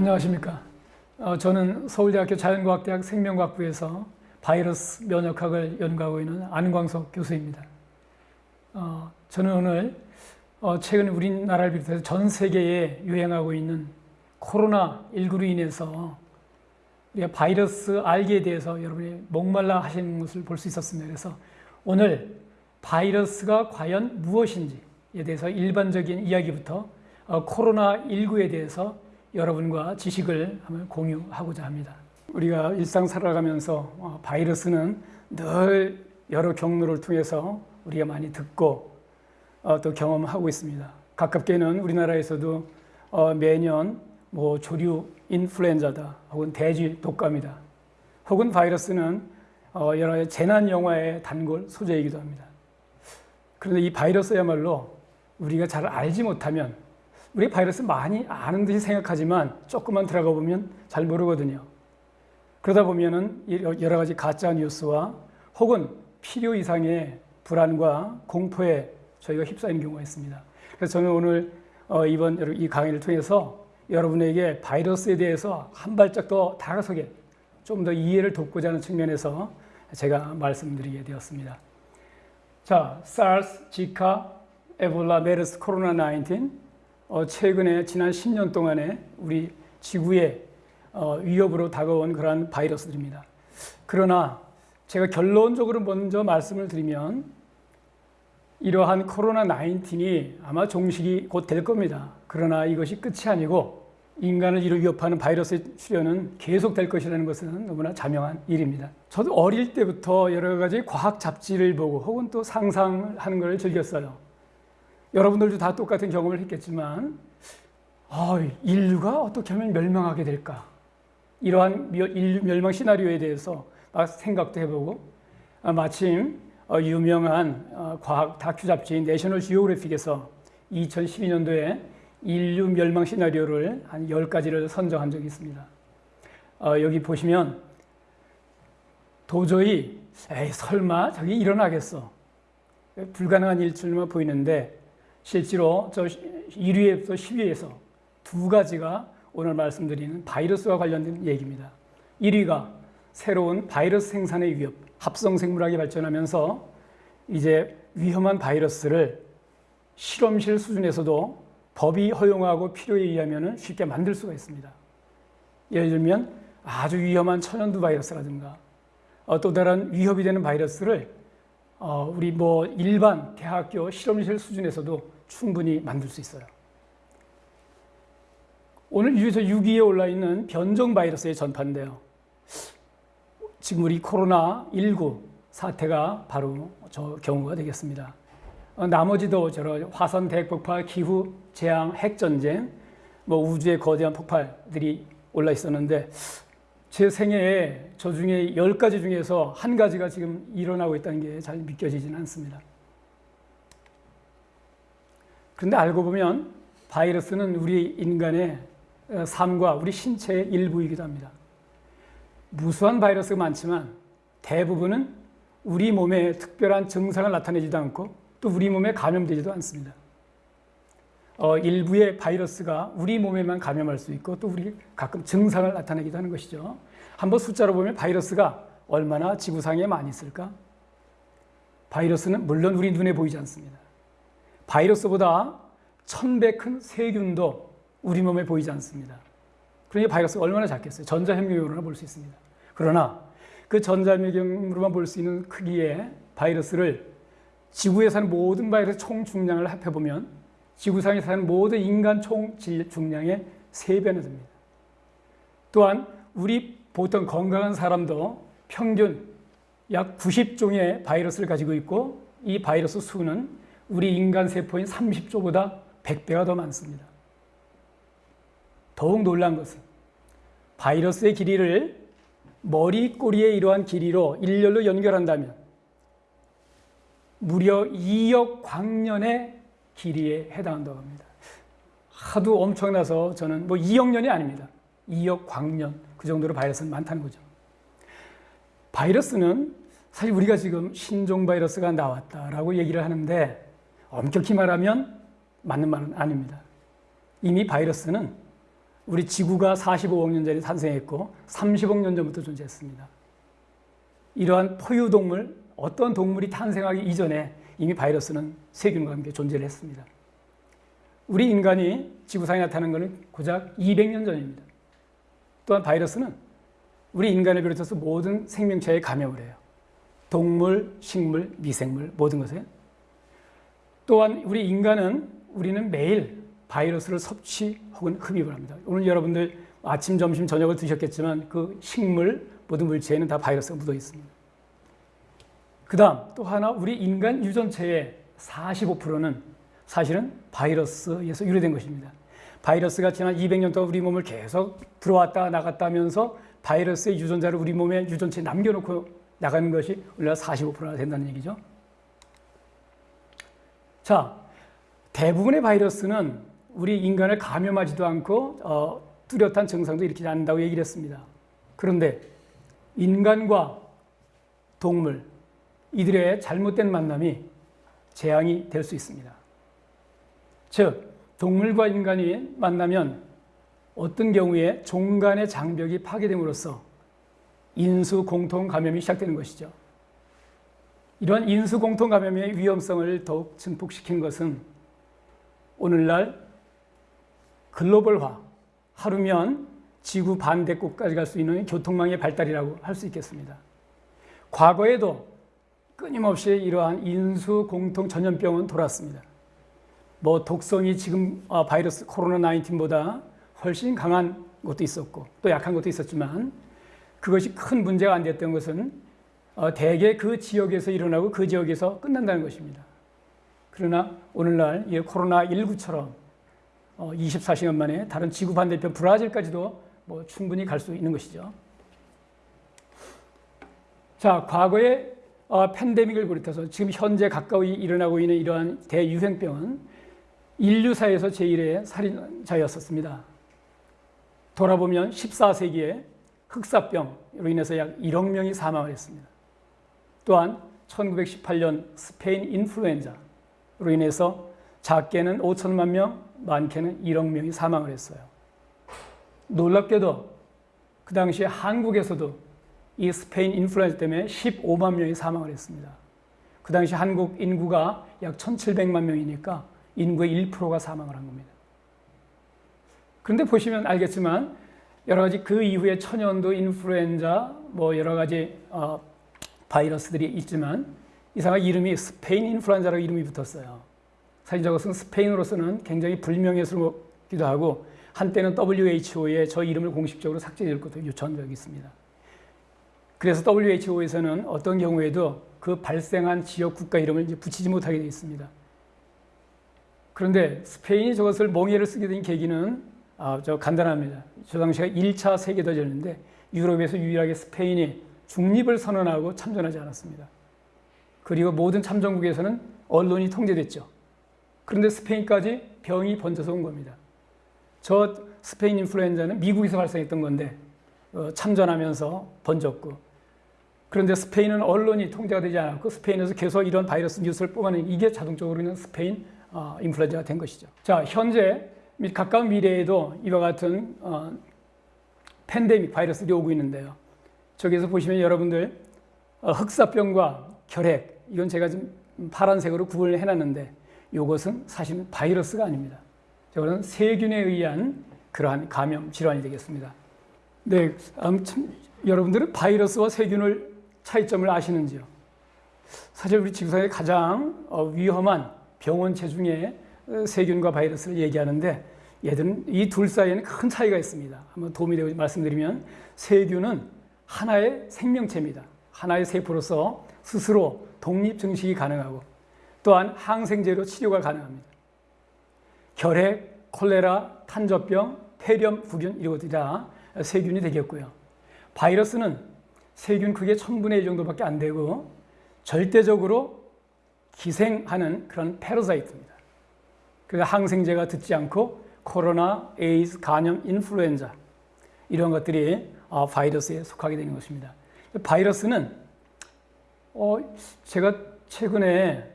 예, 안녕하십니까. 어, 저는 서울대학교 자연과학대학 생명과학부에서 바이러스 면역학을 연구하고 있는 안광석 교수입니다. 어, 저는 오늘 어, 최근 우리나라를 비롯해서 전 세계에 유행하고 있는 코로나19로 인해서 우리가 바이러스 알기에 대해서 여러분이 목말라 하시는 것을 볼 수 있었습니다. 그래서 오늘 바이러스가 과연 무엇인지에 대해서 일반적인 이야기부터 어, 코로나19에 대해서 여러분과 지식을 한번 공유하고자 합니다. 우리가 일상 살아가면서 어, 바이러스는 늘 여러 경로를 통해서 우리가 많이 듣고 어, 또 경험하고 있습니다. 가깝게는 우리나라에서도 어, 매년 뭐 조류 인플루엔자다 혹은 대지 독감이다 혹은 바이러스는 어, 여러 재난 영화의 단골 소재이기도 합니다. 그런데 이 바이러스야말로 우리가 잘 알지 못하면 우리 바이러스 많이 아는 듯이 생각하지만 조금만 들어가 보면 잘 모르거든요. 그러다 보면은 여러 가지 가짜 뉴스와 혹은 필요 이상의 불안과 공포에 저희가 휩싸이는 경우가 있습니다. 그래서 저는 오늘 어, 이번 이 강의를 통해서 여러분에게 바이러스에 대해서 한 발짝 더 다가서게 좀 더 이해를 돕고자 하는 측면에서 제가 말씀드리게 되었습니다. 자, SARS, 지카, 에볼라, 메르스, 코로나 19 어, 최근에 지난 10년 동안에 우리 지구에 어, 위협으로 다가온 그러한 바이러스들입니다. 그러나 제가 결론적으로 먼저 말씀을 드리면 이러한 코로나 19이 아마 종식이 곧 될 겁니다. 그러나 이것이 끝이 아니고 인간을 이루 위협하는 바이러스의 출현은 계속 될 것이라는 것은 너무나 자명한 일입니다. 저도 어릴 때부터 여러 가지 과학 잡지를 보고 혹은 또 상상하는 걸 즐겼어요. 여러분들도 다 똑같은 경험을 했겠지만 어, 인류가 어떻게 하면 멸망하게 될까? 이러한 인류 멸망 시나리오에 대해서 막 생각도 해보고 아, 마침 어, 유명한 어, 과학 다큐 잡지인 내셔널 지오그래픽에서 2012년도에 인류 멸망 시나리오를 한 10가지를 선정한 적이 있습니다. 어, 여기 보시면 도저히 에이 설마 저기 일어나겠어. 불가능한 일처럼 보이는데 실제로 저 1위에서 10위에서 두 가지가 오늘 말씀드리는 바이러스와 관련된 얘기입니다. 1위가 새로운 바이러스 생산의 위협, 합성 생물학이 발전하면서 이제 위험한 바이러스를 실험실 수준에서도 법이 허용하고 필요에 의하면 쉽게 만들 수가 있습니다. 예를 들면 아주 위험한 천연두 바이러스라든가 어, 또 다른 위협이 되는 바이러스를 어, 우리 뭐 일반 대학교 실험실 수준에서도 충분히 만들 수 있어요. 오늘 유에서 6위에 올라 있는 변종 바이러스의 전파인데요. 지금 우리 코로나19 사태가 바로 저 경우가 되겠습니다. 어, 나머지도 저런 화산 대폭발, 기후 재앙, 핵전쟁, 뭐 우주의 거대한 폭발들이 올라 있었는데 제 생애에 저 중에 10가지 중에서 한 가지가 지금 일어나고 있다는 게 잘 믿겨지지는 않습니다. 그런데 알고 보면 바이러스는 우리 인간의 어, 삶과 우리 신체의 일부이기도 합니다. 무수한 바이러스가 많지만 대부분은 우리 몸에 특별한 증상을 나타내지도 않고 또 우리 몸에 감염되지도 않습니다. 어, 일부의 바이러스가 우리 몸에만 감염할 수 있고 또 우리 가끔 증상을 나타내기도 하는 것이죠. 한번 숫자로 보면 바이러스가 얼마나 지구상에 많이 있을까? 바이러스는 물론 우리 눈에 보이지 않습니다. 바이러스보다 천배 큰 세균도 우리 몸에 보이지 않습니다. 그러니 바이러스가 얼마나 작겠어요? 전자현미경으로나 볼 수 있습니다. 그러나 그 전자현미경으로만 볼 수 있는 크기의 바이러스를 지구에 사는 모든 바이러스 총 중량을 합해보면 지구상에 사는 모든 인간 총 중량의 3배나 됩니다. 또한 우리 보통 건강한 사람도 평균 약 90종의 바이러스를 가지고 있고 이 바이러스 수는 우리 인간 세포인 30조보다 100배가 더 많습니다. 더욱 놀란 것은 바이러스의 길이를 머리, 꼬리의 이러한 길이로 일렬로 연결한다면 무려 2억 광년의 길이에 해당한다고 합니다. 하도 엄청나서 저는 뭐 2억 년이 아닙니다. 2억 광년 그 정도로 바이러스는 많다는 거죠. 바이러스는 사실 우리가 지금 신종 바이러스가 나왔다라고 얘기를 하는데 엄격히 말하면 맞는 말은 아닙니다. 이미 바이러스는 우리 지구가 45억 년 전에 탄생했고 30억 년 전부터 존재했습니다. 이러한 포유동물, 어떤 동물이 탄생하기 이전에 이미 바이러스는 세균과 함께 존재를 했습니다. 우리 인간이 지구상에 나타난 것은 고작 200년 전입니다. 또한 바이러스는 우리 인간을 비롯해서 모든 생명체에 감염을 해요. 동물, 식물, 미생물 모든 것에. 또한 우리 인간은 우리는 매일 바이러스를 섭취 혹은 흡입을 합니다. 오늘 여러분들 아침, 점심, 저녁을 드셨겠지만 그 식물 모든 물체에는 다 바이러스가 묻어 있습니다. 그 다음 또 하나 우리 인간 유전체의 45%는 사실은 바이러스에서 유래된 것입니다. 바이러스가 지난 200년 동안 우리 몸을 계속 들어왔다 나갔다 하면서 바이러스의 유전자를 우리 몸에 유전체에 남겨놓고 나가는 것이 우리나라 45%나 된다는 얘기죠. 자, 대부분의 바이러스는 우리 인간을 감염하지도 않고 어, 뚜렷한 증상도 일으키지 않는다고 얘기를 했습니다. 그런데 인간과 동물, 이들의 잘못된 만남이 재앙이 될 수 있습니다. 즉, 동물과 인간이 만나면 어떤 경우에 종간의 장벽이 파괴됨으로써 인수 공통 감염이 시작되는 것이죠. 이러한 인수 공통 감염의 위험성을 더욱 증폭시킨 것은 오늘날 글로벌화, 하루면 지구 반대국까지 갈 수 있는 교통망의 발달이라고 할 수 있겠습니다. 과거에도 끊임없이 이러한 인수 공통 전염병은 돌았습니다. 뭐 독성이 지금 아, 바이러스 코로나 19보다 훨씬 강한 것도 있었고 또 약한 것도 있었지만 그것이 큰 문제가 안 됐던 것은 어, 대개 그 지역에서 일어나고 그 지역에서 끝난다는 것입니다. 그러나 오늘날 이 코로나 19처럼 24시간 만에 다른 지구 반대편 브라질까지도 뭐 충분히 갈 수 있는 것이죠. 자, 과거에 어, 팬데믹을 비롯해서 지금 현재 가까이 일어나고 있는 이러한 대유행병은 인류사에서 제1의 살인자였었습니다. 돌아보면 14세기에 흑사병으로 인해서 약 1억 명이 사망을 했습니다. 또한 1918년 스페인 인플루엔자로 인해서 작게는 5천만 명, 많게는 1억 명이 사망을 했어요. 놀랍게도 그 당시에 한국에서도 이 스페인 인플루엔자 때문에 15만 명이 사망을 했습니다. 그 당시 한국 인구가 약 1,700만 명이니까 인구의 1%가 사망을 한 겁니다. 그런데 보시면 알겠지만 여러 가지 그 이후에 천연두 인플루엔자 뭐 여러 가지 어, 바이러스들이 있지만 이상하게 이름이 스페인 인플루엔자라고 이름이 붙었어요. 사실 저것은 스페인으로서는 굉장히 불명예스럽기도 하고 한때는 WHO에 저 이름을 공식적으로 삭제될 것도 요청한 적이 있습니다. 그래서 WHO에서는 어떤 경우에도 그 발생한 지역 국가 이름을 붙이지 못하게 되어 있습니다. 그런데 스페인이 저것을 멍해를 쓰게 된 계기는 아, 저 간단합니다. 저 당시가 1차 세계대전인데 유럽에서 유일하게 스페인이 중립을 선언하고 참전하지 않았습니다. 그리고 모든 참전국에서는 언론이 통제됐죠. 그런데 스페인까지 병이 번져서 온 겁니다. 저 스페인 인플루엔자는 미국에서 발생했던 건데 어, 참전하면서 번졌고 그런데 스페인은 언론이 통제가 되지 않았고 스페인에서 계속 이런 바이러스 뉴스를 뽑아내는 이게 자동적으로 스페인 어, 인플루엔자가 된 것이죠. 자, 현재 및 가까운 미래에도 이와 같은 어, 팬데믹 바이러스들이 오고 있는데요. 저기서 보시면 여러분들 어, 흑사병과 결핵 이건 제가 좀 파란색으로 구분을 해놨는데 이것은 사실은 바이러스가 아닙니다. 저거는 세균에 의한 그러한 감염 질환이 되겠습니다. 네, 아무튼 여러분들은 바이러스와 세균을 차이점을 아시는지요? 사실 우리 지구상에 가장 어, 위험한 병원체 중에 어, 세균과 바이러스를 얘기하는데 얘들은 이 둘 사이에는 큰 차이가 있습니다. 한번 도움이 되고 말씀드리면 세균은 하나의 생명체입니다. 하나의 세포로서 스스로 독립 증식이 가능하고 또한 항생제로 치료가 가능합니다. 결핵, 콜레라, 탄저병, 폐렴, 불균 이런 것들이 다 세균이 되겠고요. 바이러스는 세균 크게 천분의 1 정도밖에 안 되고 절대적으로 기생하는 그런 패러사이트입니다. 그 항생제가 듣지 않고 코로나, 에이즈, 간염, 인플루엔자 이런 것들이 어, 바이러스에 속하게 되는 것입니다. 바이러스는 어, 제가 최근에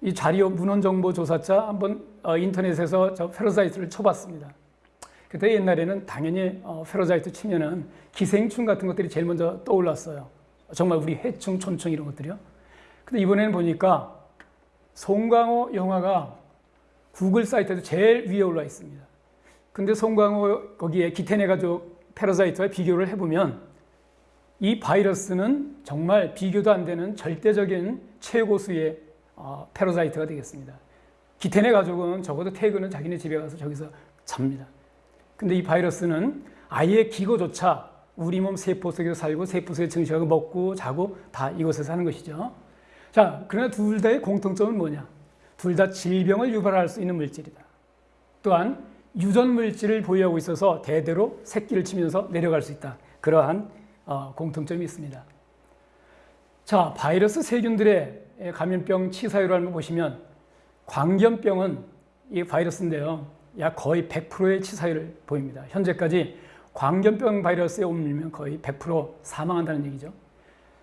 이 자료 문헌정보조사자 한번 어, 인터넷에서 저 parasite를 쳐봤습니다. 그때 옛날에는 당연히 어, parasite 치면은 기생충 같은 것들이 제일 먼저 떠올랐어요. 정말 우리 회충, 촌충 이런 것들이요. 근데 이번에는 보니까 송강호 영화가 구글 사이트에도 제일 위에 올라 있습니다. 근데 송강호 거기에 기택네 가족 parasite와 비교를 해보면 이 바이러스는 정말 비교도 안 되는 절대적인 최고수의 어, parasite가 되겠습니다. 기택네 가족은 적어도 퇴근은 자기네 집에 가서 저기서 잡니다. 근데 이 바이러스는 아예 기거조차 우리 몸 세포 속에서 살고 세포 속에 증식하고 먹고 자고 다 이곳에서 사는 것이죠. 자, 그러나 둘 다의 공통점은 뭐냐? 둘 다 질병을 유발할 수 있는 물질이다. 또한 유전 물질을 보유하고 있어서 대대로 새끼를 치면서 내려갈 수 있다. 그러한 어, 공통점이 있습니다. 자, 바이러스 세균들의 감염병 치사율을 한번 보시면 광견병은 이 바이러스인데요. 약 거의 100%의 치사율을 보입니다. 현재까지 광견병 바이러스에 옮기면 거의 100% 사망한다는 얘기죠.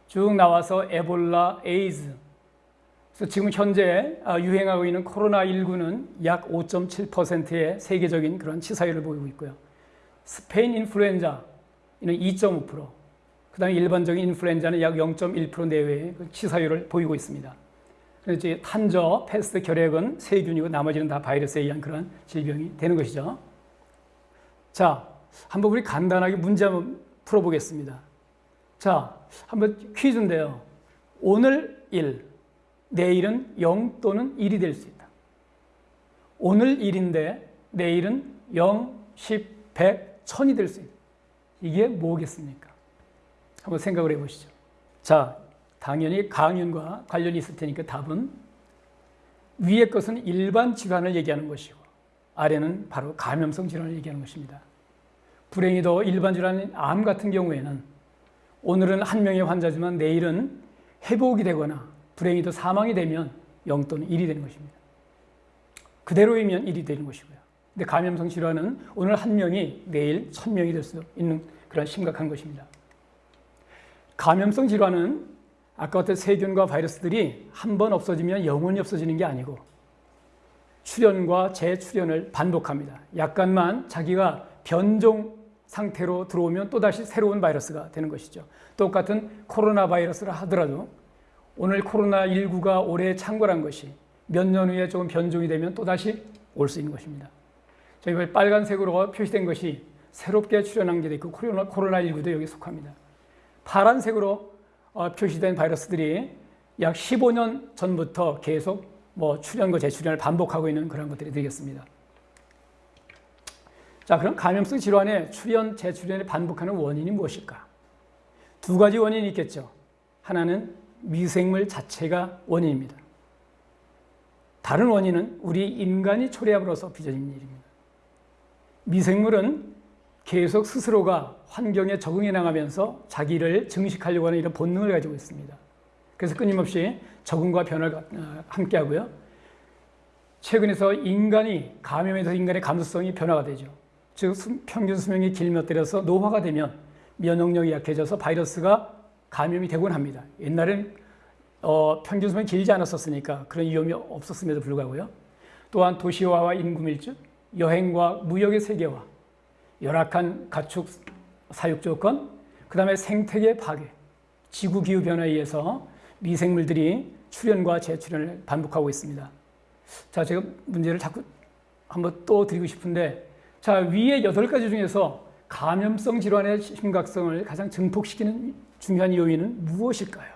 쭉 나와서 에볼라, 에이즈. 그래서 지금 현재 아, 유행하고 있는 코로나19는 약 5.7%의 세계적인 그런 치사율을 보이고 있고요. 스페인 인플루엔자 이는 2.5%, 그 다음에 일반적인 인플루엔자는 약 0.1% 내외의 그 치사율을 보이고 있습니다. 그래서 탄저, 패스트, 결핵은 세균이고 나머지는 다 바이러스에 의한 그런 질병이 되는 것이죠. 자, 한번 우리 간단하게 문제 한번 풀어보겠습니다. 자, 한번 퀴즈인데요. 오늘 1, 내일은 0 또는 1이 될 수 있다. 오늘 1인데 내일은 0, 10, 100, 1000이 될 수 있다. 이게 뭐겠습니까? 한번 생각을 해보시죠. 자, 당연히 강연과 관련이 있을 테니까 답은 위의 것은 일반 질환을 얘기하는 것이고 아래는 바로 감염성 질환을 얘기하는 것입니다. 불행히도 일반 질환인 암 같은 경우에는 오늘은 한 명의 환자지만 내일은 회복이 되거나 불행히도 사망이 되면 0 또는 1이 되는 것입니다. 그대로이면 1이 되는 것이고요. 근데 감염성 질환은 오늘 한 명이 내일 천 명이 될 수 있는 그런 심각한 것입니다. 감염성 질환은 아까 어떤 세균과 바이러스들이 한 번 없어지면 영원히 없어지는 게 아니고 출현과 재출현을 반복합니다. 약간만 자기가 변종 상태로 들어오면 또다시 새로운 바이러스가 되는 것이죠. 똑같은 코로나 바이러스를 하더라도 오늘 코로나19가 올해 창궐한 것이 몇 년 후에 조금 변종이 되면 또다시 올 수 있는 것입니다. 저희 빨간색으로 표시된 것이 새롭게 출현한 게 있고 코로나19도 여기 속합니다. 파란색으로 어, 표시된 바이러스들이 약 15년 전부터 계속 뭐 출현과 재출현을 반복하고 있는 그런 것들이 되겠습니다. 자, 그럼 감염성 질환의 출현, 재출현을 반복하는 원인이 무엇일까? 두 가지 원인이 있겠죠. 하나는 미생물 자체가 원인입니다. 다른 원인은 우리 인간이 초래함으로써 빚어진 일입니다. 미생물은 계속 스스로가 환경에 적응해 나가면서 자기를 증식하려고 하는 이런 본능을 가지고 있습니다. 그래서 끊임없이 적응과 변화를 어, 함께 하고요. 최근에서 인간이 감염에 대해서 인간의 감수성이 변화가 되죠. 즉 평균 수명이 길며 때려서 노화가 되면 면역력이 약해져서 바이러스가 감염이 되곤 합니다. 옛날엔 어, 평균 수명이 길지 않았었으니까 그런 위험이 없었음에도 불구하고요. 또한 도시화와 인구 밀집, 여행과 무역의 세계화, 열악한 가축 사육 조건, 그 다음에 생태계 파괴, 지구 기후 변화에 의해서 미생물들이 출현과 재출현을 반복하고 있습니다. 자, 제가 문제를 자꾸 한번 또 드리고 싶은데 자, 위에 여덟 가지 중에서 감염성 질환의 심각성을 가장 증폭시키는 중요한 요인은 무엇일까요?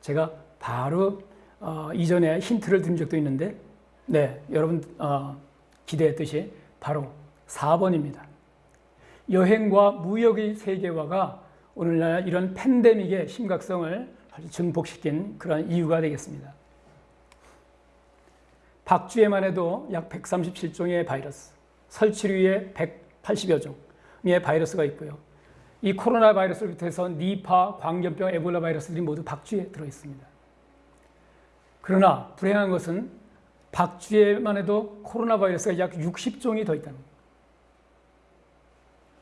제가 바로 어, 이전에 힌트를 드린 적도 있는데, 네, 여러분 어, 기대했듯이 바로 4번입니다. 여행과 무역의 세계화가 오늘날 이런 팬데믹의 심각성을 증폭시킨 그런 이유가 되겠습니다. 박쥐에만 해도 약 137종의 바이러스, 설치류에 180여 종의 바이러스가 있고요. 이 코로나 바이러스를 비롯해서 니파, 광견병, 에볼라 바이러스들이 모두 박쥐에 들어 있습니다. 그러나 불행한 것은 박쥐에만 해도 코로나 바이러스가 약 60종이 더 있다는 겁니다.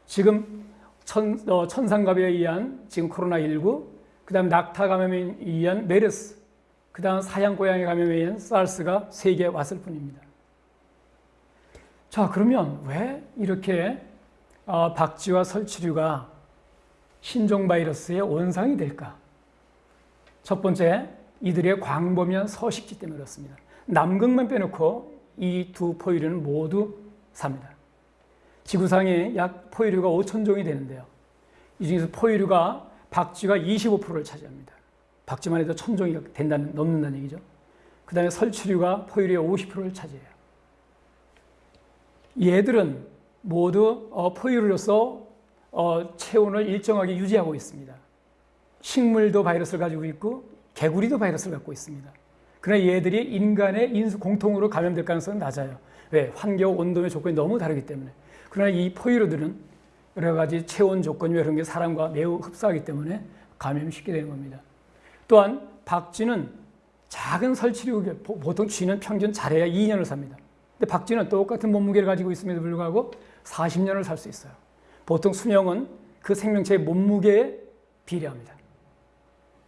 지금 천, 어, 천상갑에 의한 지금 코로나19, 그 다음 낙타 감염에 의한 메르스, 그 다음 사양고양이 감염에 의한 사르스가 세계에 왔을 뿐입니다. 자, 그러면 왜 이렇게 어, 박쥐와 설치류가 신종 바이러스의 원상이 될까? 첫 번째, 이들의 광범위한 서식지 때문에 그렇습니다. 남극만 빼놓고 이 두 포유류는 모두 삽니다. 지구상에 약 포유류가 5천 종이 되는데요. 이 중에서 포유류가 박쥐가 25%를 차지합니다. 박쥐만 해도 천 종이 된다는 넘는다는 얘기죠. 그 다음에 설치류가 포유류의 50%를 차지해요. 얘들은 모두 어, 포유류로서 어, 체온을 일정하게 유지하고 있습니다. 식물도 바이러스를 가지고 있고 개구리도 바이러스를 갖고 있습니다. 그러나 얘들이 인간의 인수 공통으로 감염될 가능성은 낮아요. 왜? 환경, 온도의 조건이 너무 다르기 때문에. 그러나 이 포유류들은 여러 가지 체온 조건이 이런 게 사람과 매우 흡사하기 때문에 감염이 쉽게 되는 겁니다. 또한 박쥐는 작은 설치류, 보통 쥐는 평균 잘해야 2년을 삽니다. 근데 박쥐는 똑같은 몸무게를 가지고 있음에도 불구하고 40년을 살 수 있어요. 보통 수명은 그 생명체의 몸무게에 비례합니다.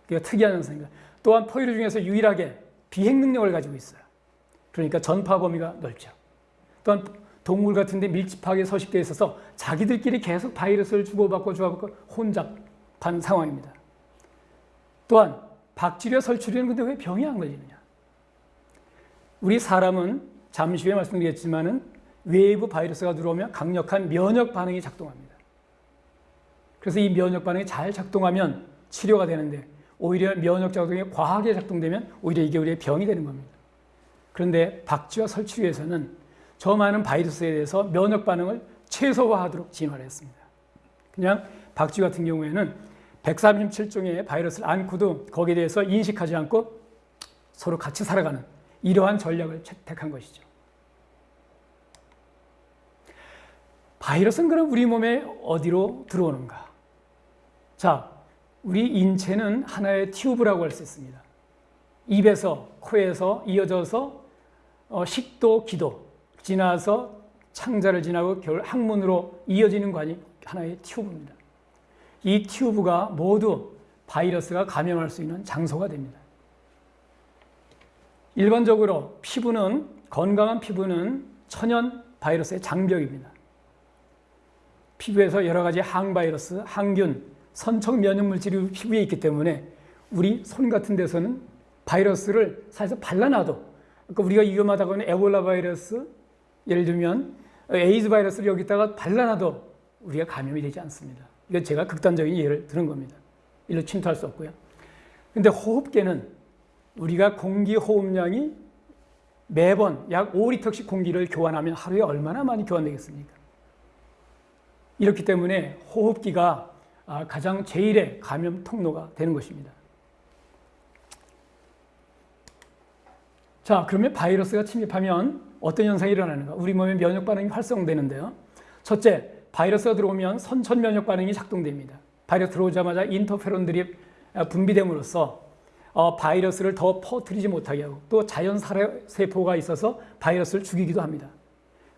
그게 특이한 현상입니다. 또한 포유류 중에서 유일하게 비행 능력을 가지고 있어요. 그러니까 전파 범위가 넓죠. 또한 동물 같은 데 밀집하게 서식되어 있어서 자기들끼리 계속 바이러스를 주고받고 주고받고 혼잡한 상황입니다. 또한 박쥐려 설치류는 근데 왜 병이 안 걸리느냐? 우리 사람은 잠시 후에 말씀드리겠지만 은 외부 바이러스가 들어오면 강력한 면역 반응이 작동합니다. 그래서 이 면역 반응이 잘 작동하면 치료가 되는데 오히려 면역 작동이 과하게 작동되면 오히려 이게 우리의 병이 되는 겁니다. 그런데 박쥐와 설치류에서는 저 많은 바이러스에 대해서 면역 반응을 최소화하도록 진화를 했습니다. 그냥 박쥐 같은 경우에는 137종의 바이러스를 안고도 거기에 대해서 인식하지 않고 서로 같이 살아가는 이러한 전략을 택한 것이죠. 바이러스는 그럼 우리 몸에 어디로 들어오는가? 자, 우리 인체는 하나의 튜브라고 할 수 있습니다. 입에서, 코에서 이어져서 어, 식도, 기도, 지나서 창자를 지나고 결 항문으로 이어지는 관이 하나의 튜브입니다. 이 튜브가 모두 바이러스가 감염할 수 있는 장소가 됩니다. 일반적으로 피부는 건강한 피부는 천연 바이러스의 장벽입니다. 피부에서 여러 가지 항바이러스, 항균, 선천 면역 물질이 피부에 있기 때문에 우리 손 같은 데서는 바이러스를 사실 발라놔도 그러니까 우리가 위험하다고 하는 에볼라 바이러스 예를 들면 에이즈 바이러스를 여기다가 발라놔도 우리가 감염이 되지 않습니다. 이건 제가 극단적인 예를 들은 겁니다. 일로 침투할 수 없고요. 근데 호흡계는 우리가 공기 호흡량이 매번 약 5리터씩 공기를 교환하면 하루에 얼마나 많이 교환되겠습니까? 이렇기 때문에 호흡기가 아, 가장 제일의 감염 통로가 되는 것입니다. 자, 그러면 바이러스가 침입하면 어떤 현상이 일어나는가? 우리 몸의 면역 반응이 활성되는데요. 첫째, 바이러스가 들어오면 선천 면역 반응이 작동됩니다. 바이러스 들어오자마자 인터페론들이 분비됨으로써 어, 바이러스를 더 퍼뜨리지 못하게 하고 또 자연 세포가 있어서 바이러스를 죽이기도 합니다.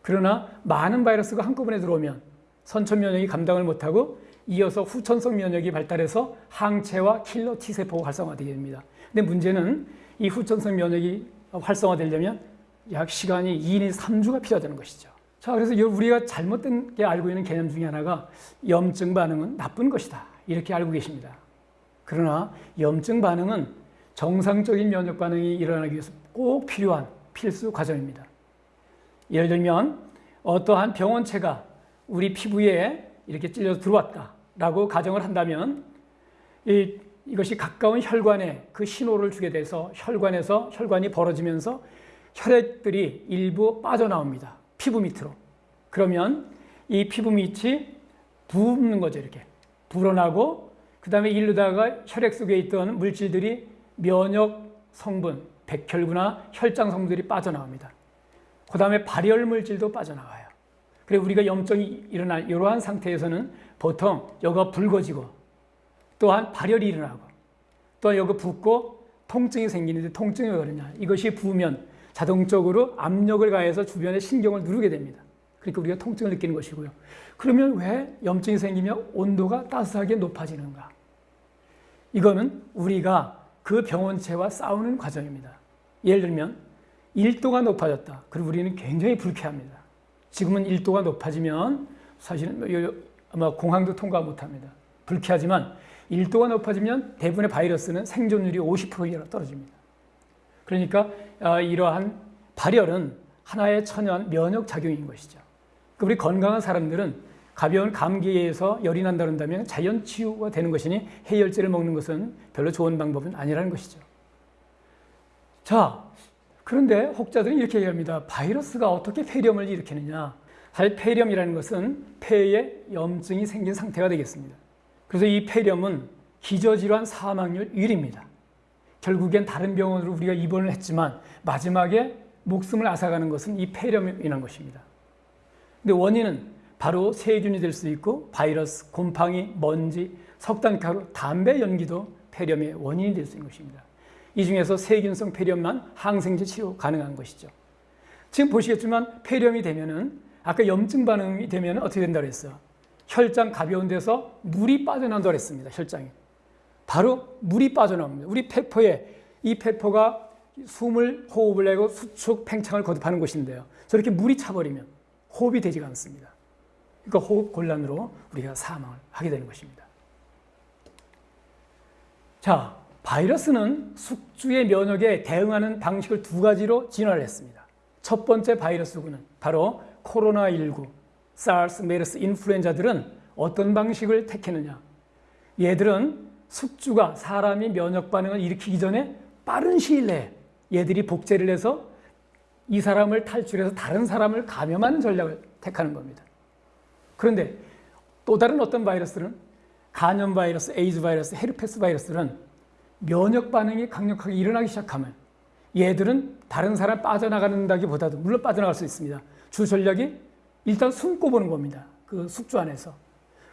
그러나 많은 바이러스가 한꺼번에 들어오면 선천 면역이 감당을 못하고 이어서 후천성 면역이 발달해서 항체와 킬러 T세포가 활성화되게 됩니다. 근데 문제는 이 후천성 면역이 활성화되려면 약 시간이 2인 3주가 필요하다는 것이죠. 자, 그래서 우리가 잘못된 게 알고 있는 개념 중에 하나가 염증 반응은 나쁜 것이다. 이렇게 알고 계십니다. 그러나 염증 반응은 정상적인 면역 반응이 일어나기 위해서 꼭 필요한 필수 과정입니다. 예를 들면 어떠한 병원체가 우리 피부에 이렇게 찔려서 들어왔다라고 가정을 한다면 이, 이것이 가까운 혈관에 그 신호를 주게 돼서 혈관에서 혈관이 벌어지면서 혈액들이 일부 빠져나옵니다. 피부 밑으로. 그러면 이 피부 밑이 부는 거죠. 이렇게. 불어나고 그 다음에 일르다가 혈액 속에 있던 물질들이 면역 성분, 백혈구나 혈장 성분들이 빠져나옵니다. 그 다음에 발열 물질도 빠져나와요. 그래 우리가 염증이 일어날 이러한 상태에서는 보통 여가 붉어지고 또한 발열이 일어나고 또 여기 붓고 통증이 생기는데 통증이 왜 그러냐. 이것이 부으면 자동적으로 압력을 가해서 주변의 신경을 누르게 됩니다. 그러니까 우리가 통증을 느끼는 것이고요. 그러면 왜 염증이 생기면 온도가 따스하게 높아지는가? 이거는 우리가 그 병원체와 싸우는 과정입니다. 예를 들면 1도가 높아졌다. 그럼 우리는 굉장히 불쾌합니다. 지금은 1도가 높아지면 사실은 뭐 아마 공항도 통과 못합니다. 불쾌하지만 1도가 높아지면 대부분의 바이러스는 생존율이 50% 이하로 떨어집니다. 그러니까 아, 이러한 발열은 하나의 천연 면역 작용인 것이죠. 그 우리 건강한 사람들은 가벼운 감기에 의해서 열이 난다 그런다면 자연 치유가 되는 것이니 해열제를 먹는 것은 별로 좋은 방법은 아니라는 것이죠. 자, 그런데 혹자들은 이렇게 얘기합니다. 바이러스가 어떻게 폐렴을 일으키느냐? 사실 폐렴이라는 것은 폐에 염증이 생긴 상태가 되겠습니다. 그래서 이 폐렴은 기저질환 사망률 1위입니다. 결국엔 다른 병원으로 우리가 입원을 했지만 마지막에 목숨을 앗아가는 것은 이 폐렴이라는 것입니다. 근데 원인은 바로 세균이 될 수 있고 바이러스, 곰팡이, 먼지, 석탄가루, 담배 연기도 폐렴의 원인이 될 수 있는 것입니다. 이 중에서 세균성 폐렴만 항생제 치료 가능한 것이죠. 지금 보시겠지만 폐렴이 되면은 아까 염증 반응이 되면 어떻게 된다고 했어요? 혈장 가벼운 데서 물이 빠져나온다고 했습니다. 혈장에. 바로 물이 빠져나옵니다. 우리 폐포에 이 폐포가 숨을 호흡을 내고 수축 팽창을 거듭하는 곳인데요. 저렇게 물이 차버리면 호흡이 되지가 않습니다. 그러니까 호흡 곤란으로 우리가 사망을 하게 되는 것입니다. 자, 바이러스는 숙주의 면역에 대응하는 방식을 두 가지로 진화를 했습니다. 첫 번째 바이러스군은 바로 코로나19, 사르스, 메르스, 인플루엔자들은 어떤 방식을 택했느냐? 얘들은 숙주가 사람이 면역 반응을 일으키기 전에 빠른 시일 내에 얘들이 복제를 해서 이 사람을 탈출해서 다른 사람을 감염하는 전략을 택하는 겁니다. 그런데 또 다른 어떤 바이러스는 간염 바이러스, 에이즈 바이러스, 헤르페스 바이러스는 면역 반응이 강력하게 일어나기 시작하면 얘들은 다른 사람 빠져나가는다기보다도 물론 빠져나갈 수 있습니다. 주 전략이 일단 숨고 보는 겁니다. 그 숙주 안에서.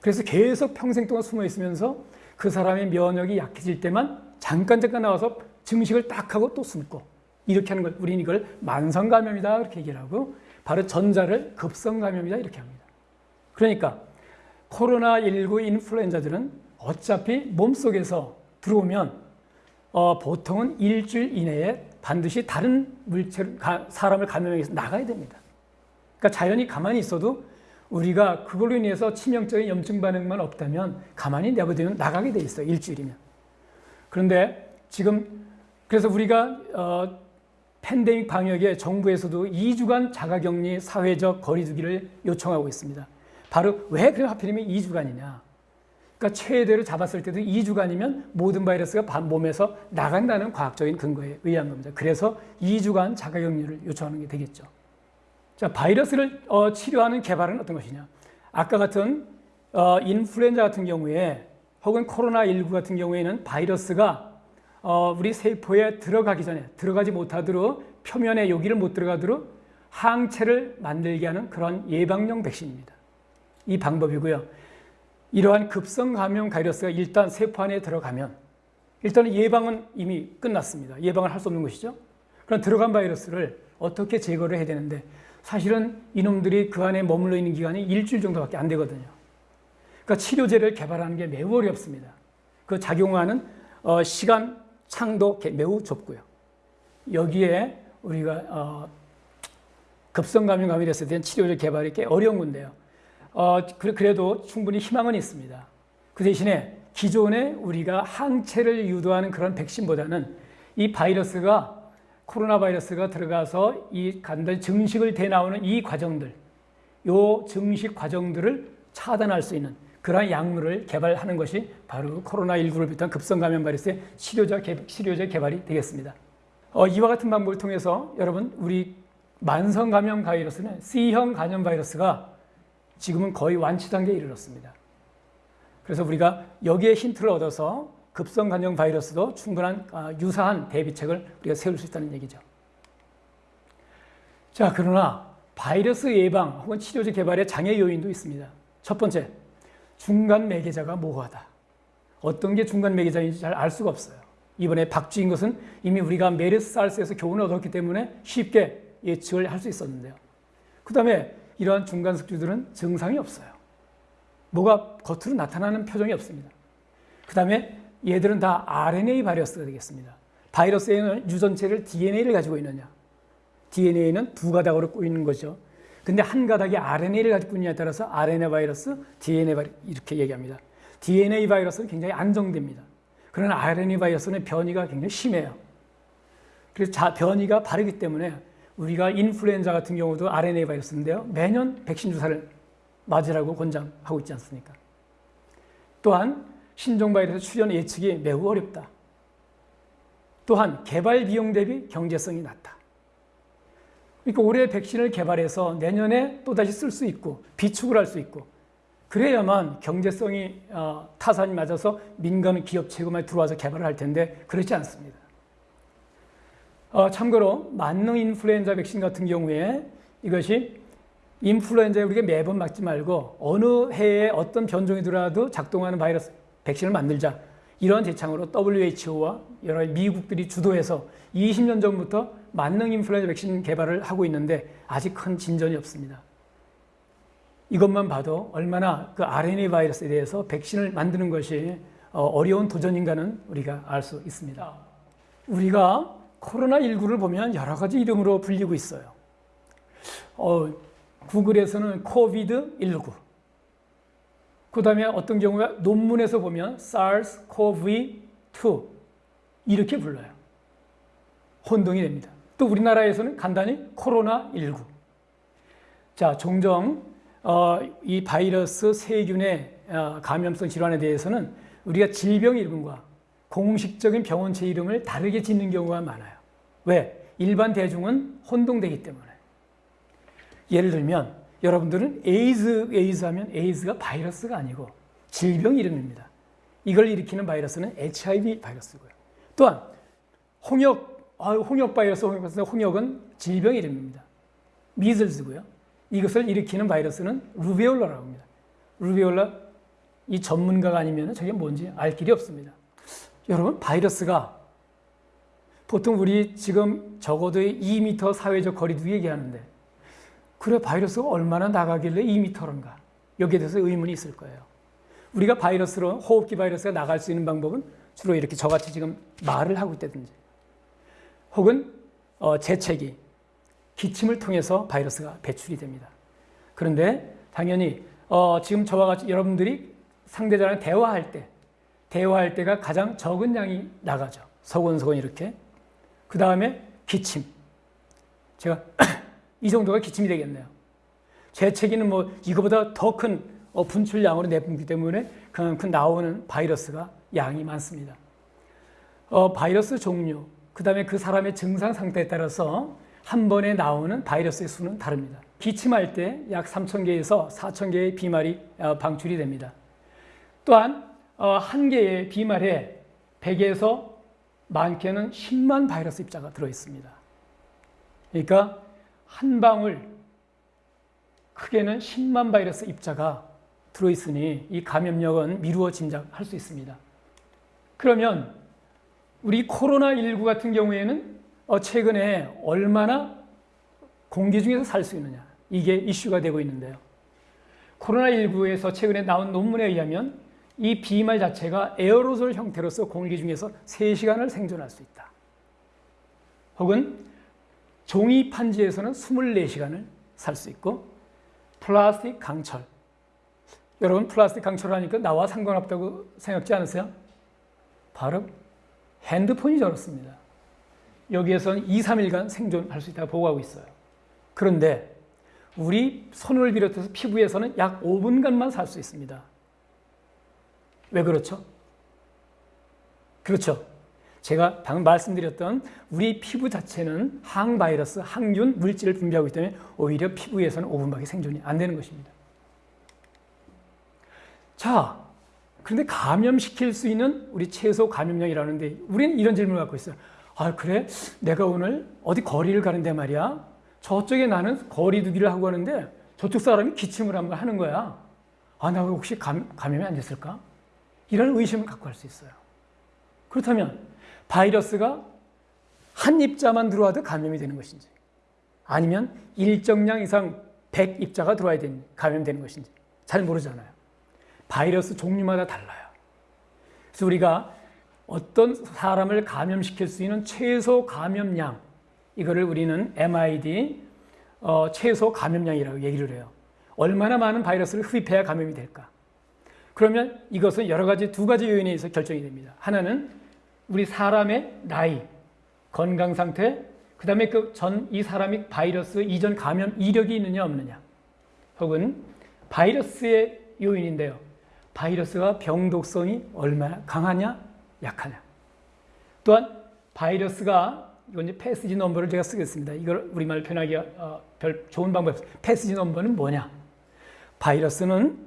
그래서 계속 평생 동안 숨어 있으면서 그 사람의 면역이 약해질 때만 잠깐 잠깐 나와서 증식을 딱 하고 또 숨고 이렇게 하는 걸 우리는 이걸 만성 감염이다 그렇게 얘기를 하고 바로 전자를 급성 감염이다 이렇게 합니다. 그러니까 코로나19 인플루엔자들은 어차피 몸속에서 들어오면 어, 보통은 일주일 이내에 반드시 다른 물체를 가- 사람을 감염해서 나가야 됩니다. 그러니까 자연히 가만히 있어도 우리가 그걸로 인해서 치명적인 염증 반응만 없다면 가만히 내버리면 나가게 돼 있어요. 일주일이면. 그런데 지금 그래서 우리가 어, 팬데믹 방역에 정부에서도 2주간 자가격리 사회적 거리두기를 요청하고 있습니다. 바로 왜 그래 하필이면 2주간이냐? 그러니까 최대로 잡았을 때도 2주간이면 모든 바이러스가 반 몸에서 나간다는 과학적인 근거에 의한 겁니다. 그래서 2주간 자가격리를 요청하는 게 되겠죠. 자, 바이러스를 어, 치료하는 개발은 어떤 것이냐? 아까 같은 어, 인플루엔자 같은 경우에 혹은 코로나19 같은 경우에는 바이러스가 어, 우리 세포에 들어가기 전에 들어가지 못하도록 표면에 여기를 못 들어가도록 항체를 만들게 하는 그런 예방용 백신입니다. 이 방법이고요. 이러한 급성 감염 바이러스가 일단 세포 안에 들어가면 일단은 예방은 이미 끝났습니다. 예방을 할 수 없는 것이죠. 그럼 들어간 바이러스를 어떻게 제거를 해야 되는데 사실은 이놈들이 그 안에 머물러 있는 기간이 일주일 정도밖에 안 되거든요. 그러니까 치료제를 개발하는 게 매우 어렵습니다. 그 작용하는 어, 시간 창도 매우 좁고요. 여기에 우리가 어, 급성 감염 바이러스에 대한 치료제 개발이 꽤 어려운 건데요. 어, 그- 그래도 충분히 희망은 있습니다. 그 대신에 기존에 우리가 항체를 유도하는 그런 백신보다는 이 바이러스가 코로나 바이러스가 들어가서 이 간단 증식을 대나오는 이 과정들, 요 증식 과정들을 차단할 수 있는 그러한 약물을 개발하는 것이 바로 코로나19를 비롯한 급성 감염 바이러스의 치료제, 개, 치료제 개발이 되겠습니다. 어, 이와 같은 방법을 통해서 여러분 우리 만성 감염 바이러스는 C형 감염 바이러스가 지금은 거의 완치 단계에 이르렀습니다. 그래서 우리가 여기에 힌트를 얻어서 급성 간염 바이러스도 충분한 아, 유사한 대비책을 우리가 세울 수 있다는 얘기죠. 자, 그러나 바이러스 예방 혹은 치료제 개발에 장애 요인도 있습니다. 첫 번째, 중간 매개자가 모호하다. 어떤 게 중간 매개자인지 잘 알 수가 없어요. 이번에 박쥐인 것은 이미 우리가 메르스 사르스에서 교훈을 얻었기 때문에 쉽게 예측을 할 수 있었는데요. 그 다음에 이러한 중간 숙주들은 증상이 없어요. 뭐가 겉으로 나타나는 표정이 없습니다. 그 다음에 얘들은 다 RNA 바이러스가 되겠습니다. 바이러스에는 유전체를 DNA를 가지고 있느냐? DNA는 두 가닥으로 꼬이는 거죠. 그 근데 한 가닥이 RNA를 가지고 있느냐에 따라서 RNA 바이러스, DNA 바이러스 이렇게 얘기합니다. DNA 바이러스는 굉장히 안정됩니다. 그러나 RNA 바이러스는 변이가 굉장히 심해요. 그래서 자, 변이가 바르기 때문에 우리가 인플루엔자 같은 경우도 RNA 바이러스인데요. 매년 백신 주사를 맞으라고 권장하고 있지 않습니까? 또한 신종 바이러스 출현 예측이 매우 어렵다. 또한 개발 비용 대비 경제성이 낮다. 그러니까 올해 백신을 개발해서 내년에 또다시 쓸 수 있고 비축을 할 수 있고 그래야만 경제성이 어, 타산이 맞아서 민간 기업 체급만 들어와서 개발을 할 텐데 그렇지 않습니다. 어, 참고로 만능 인플루엔자 백신 같은 경우에 이것이 인플루엔자에 우리가 매번 맞지 말고 어느 해에 어떤 변종이 들어와도 작동하는 바이러스 백신을 만들자 이런 대창으로 WHO와 여러 미국들이 주도해서 20년 전부터 만능 인플루엔자 백신 개발을 하고 있는데 아직 큰 진전이 없습니다. 이것만 봐도 얼마나 그 RNA 바이러스에 대해서 백신을 만드는 것이 어, 어려운 도전인가는 우리가 알 수 있습니다. 우리가 코로나19를 보면 여러 가지 이름으로 불리고 있어요. 어, 구글에서는 코비드19. 그 다음에 어떤 경우에 논문에서 보면 SARS-CoV-2 이렇게 불러요. 혼동이 됩니다. 또 우리나라에서는 간단히 코로나19. 자, 종종 어, 이 바이러스 세균의 어, 감염성 질환에 대해서는 우리가 질병 이름과 공식적인 병원체 이름을 다르게 짓는 경우가 많아요. 왜? 일반 대중은 혼동되기 때문에. 예를 들면 여러분들은 에이즈, 에이즈 하면 에이즈가 바이러스가 아니고 질병 이름입니다. 이걸 일으키는 바이러스는 HIV 바이러스고요. 또한 홍역, 아, 홍역 바이러스, 홍역, 은 질병 이름입니다. measles고요. 이것을 일으키는 바이러스는 rubeola라고 합니다. rubeola 이 전문가가 아니면 저게 뭔지 알 길이 없습니다. 여러분 바이러스가 보통 우리 지금 적어도 2m 사회적 거리두기 얘기하는데 그래 바이러스가 얼마나 나가길래 2m인가 여기에 대해서 의문이 있을 거예요. 우리가 바이러스로 호흡기 바이러스가 나갈 수 있는 방법은 주로 이렇게 저같이 지금 말을 하고 있다든지 혹은 어, 재채기, 기침을 통해서 바이러스가 배출이 됩니다. 그런데 당연히 어, 지금 저와 같이 여러분들이 상대자랑 대화할 때 대화할 때가 가장 적은 양이 나가죠. 서곤서곤 이렇게. 그 다음에 기침. 제가 이 정도가 기침이 되겠네요. 재채기는 뭐 이거보다 더큰 어, 분출량으로 내뿜기 때문에 그만큼 나오는 바이러스가 양이 많습니다. 어, 바이러스 종류, 그 다음에 그 사람의 증상 상태에 따라서 한 번에 나오는 바이러스의 수는 다릅니다. 기침할 때 약 3,000개에서 4,000개의 비말이 어, 방출이 됩니다. 또한 어, 한 개의 비말에 100에서 많게는 10만 바이러스 입자가 들어있습니다. 그러니까 한 방울 크게는 10만 바이러스 입자가 들어있으니 이 감염력은 미루어 짐작할 수 있습니다. 그러면 우리 코로나19 같은 경우에는 어, 최근에 얼마나 공기 중에서 살 수 있느냐 이게 이슈가 되고 있는데요. 코로나19에서 최근에 나온 논문에 의하면 이 비말 자체가 에어로졸 형태로서 공기 중에서 3시간을 생존할 수 있다. 혹은 종이 판지에서는 24시간을 살 수 있고 플라스틱 강철 여러분 플라스틱 강철 하니까 나와 상관없다고 생각지 않으세요? 바로 핸드폰이 저렇습니다. 여기에서는 2, 3일간 생존할 수 있다고 보고하고 있어요. 그런데 우리 손을 비롯해서 피부에서는 약 5분간만 살 수 있습니다. 왜 그렇죠? 그렇죠. 제가 방금 말씀드렸던 우리 피부 자체는 항바이러스, 항균 물질을 분비하고 있기 때문에 오히려 피부에서는 5분밖에 생존이 안 되는 것입니다. 자, 그런데 감염시킬 수 있는 우리 최소 감염량이라는데 우리는 이런 질문을 갖고 있어요. 아, 그래? 내가 오늘 어디 거리를 가는데 말이야. 저쪽에 나는 거리 두기를 하고 하는데 저쪽 사람이 기침을 한번 하는 거야. 아, 나 혹시 감, 감염이 안 됐을까? 이런 의심을 갖고 할 수 있어요. 그렇다면 바이러스가 한 입자만 들어와도 감염이 되는 것인지 아니면 일정량 이상 100 입자가 들어와야 되는 감염되는 것인지 잘 모르잖아요. 바이러스 종류마다 달라요. 그래서 우리가 어떤 사람을 감염시킬 수 있는 최소 감염량 이거를 우리는 MID 어, 최소 감염량이라고 얘기를 해요. 얼마나 많은 바이러스를 흡입해야 감염이 될까? 그러면 이것은 여러 가지 두 가지 요인에 의해서 결정이 됩니다. 하나는 우리 사람의 나이, 건강 상태, 그 다음에 그 전 이 사람이 바이러스 이전 감염 이력이 있느냐 없느냐, 혹은 바이러스의 요인인데요. 바이러스가 병독성이 얼마나 강하냐, 약하냐. 또한 바이러스가 이건 이제 패스지 넘버를 제가 쓰겠습니다. 이걸 우리말 편하게 어, 별 좋은 방법. 패스지 넘버는 뭐냐? 바이러스는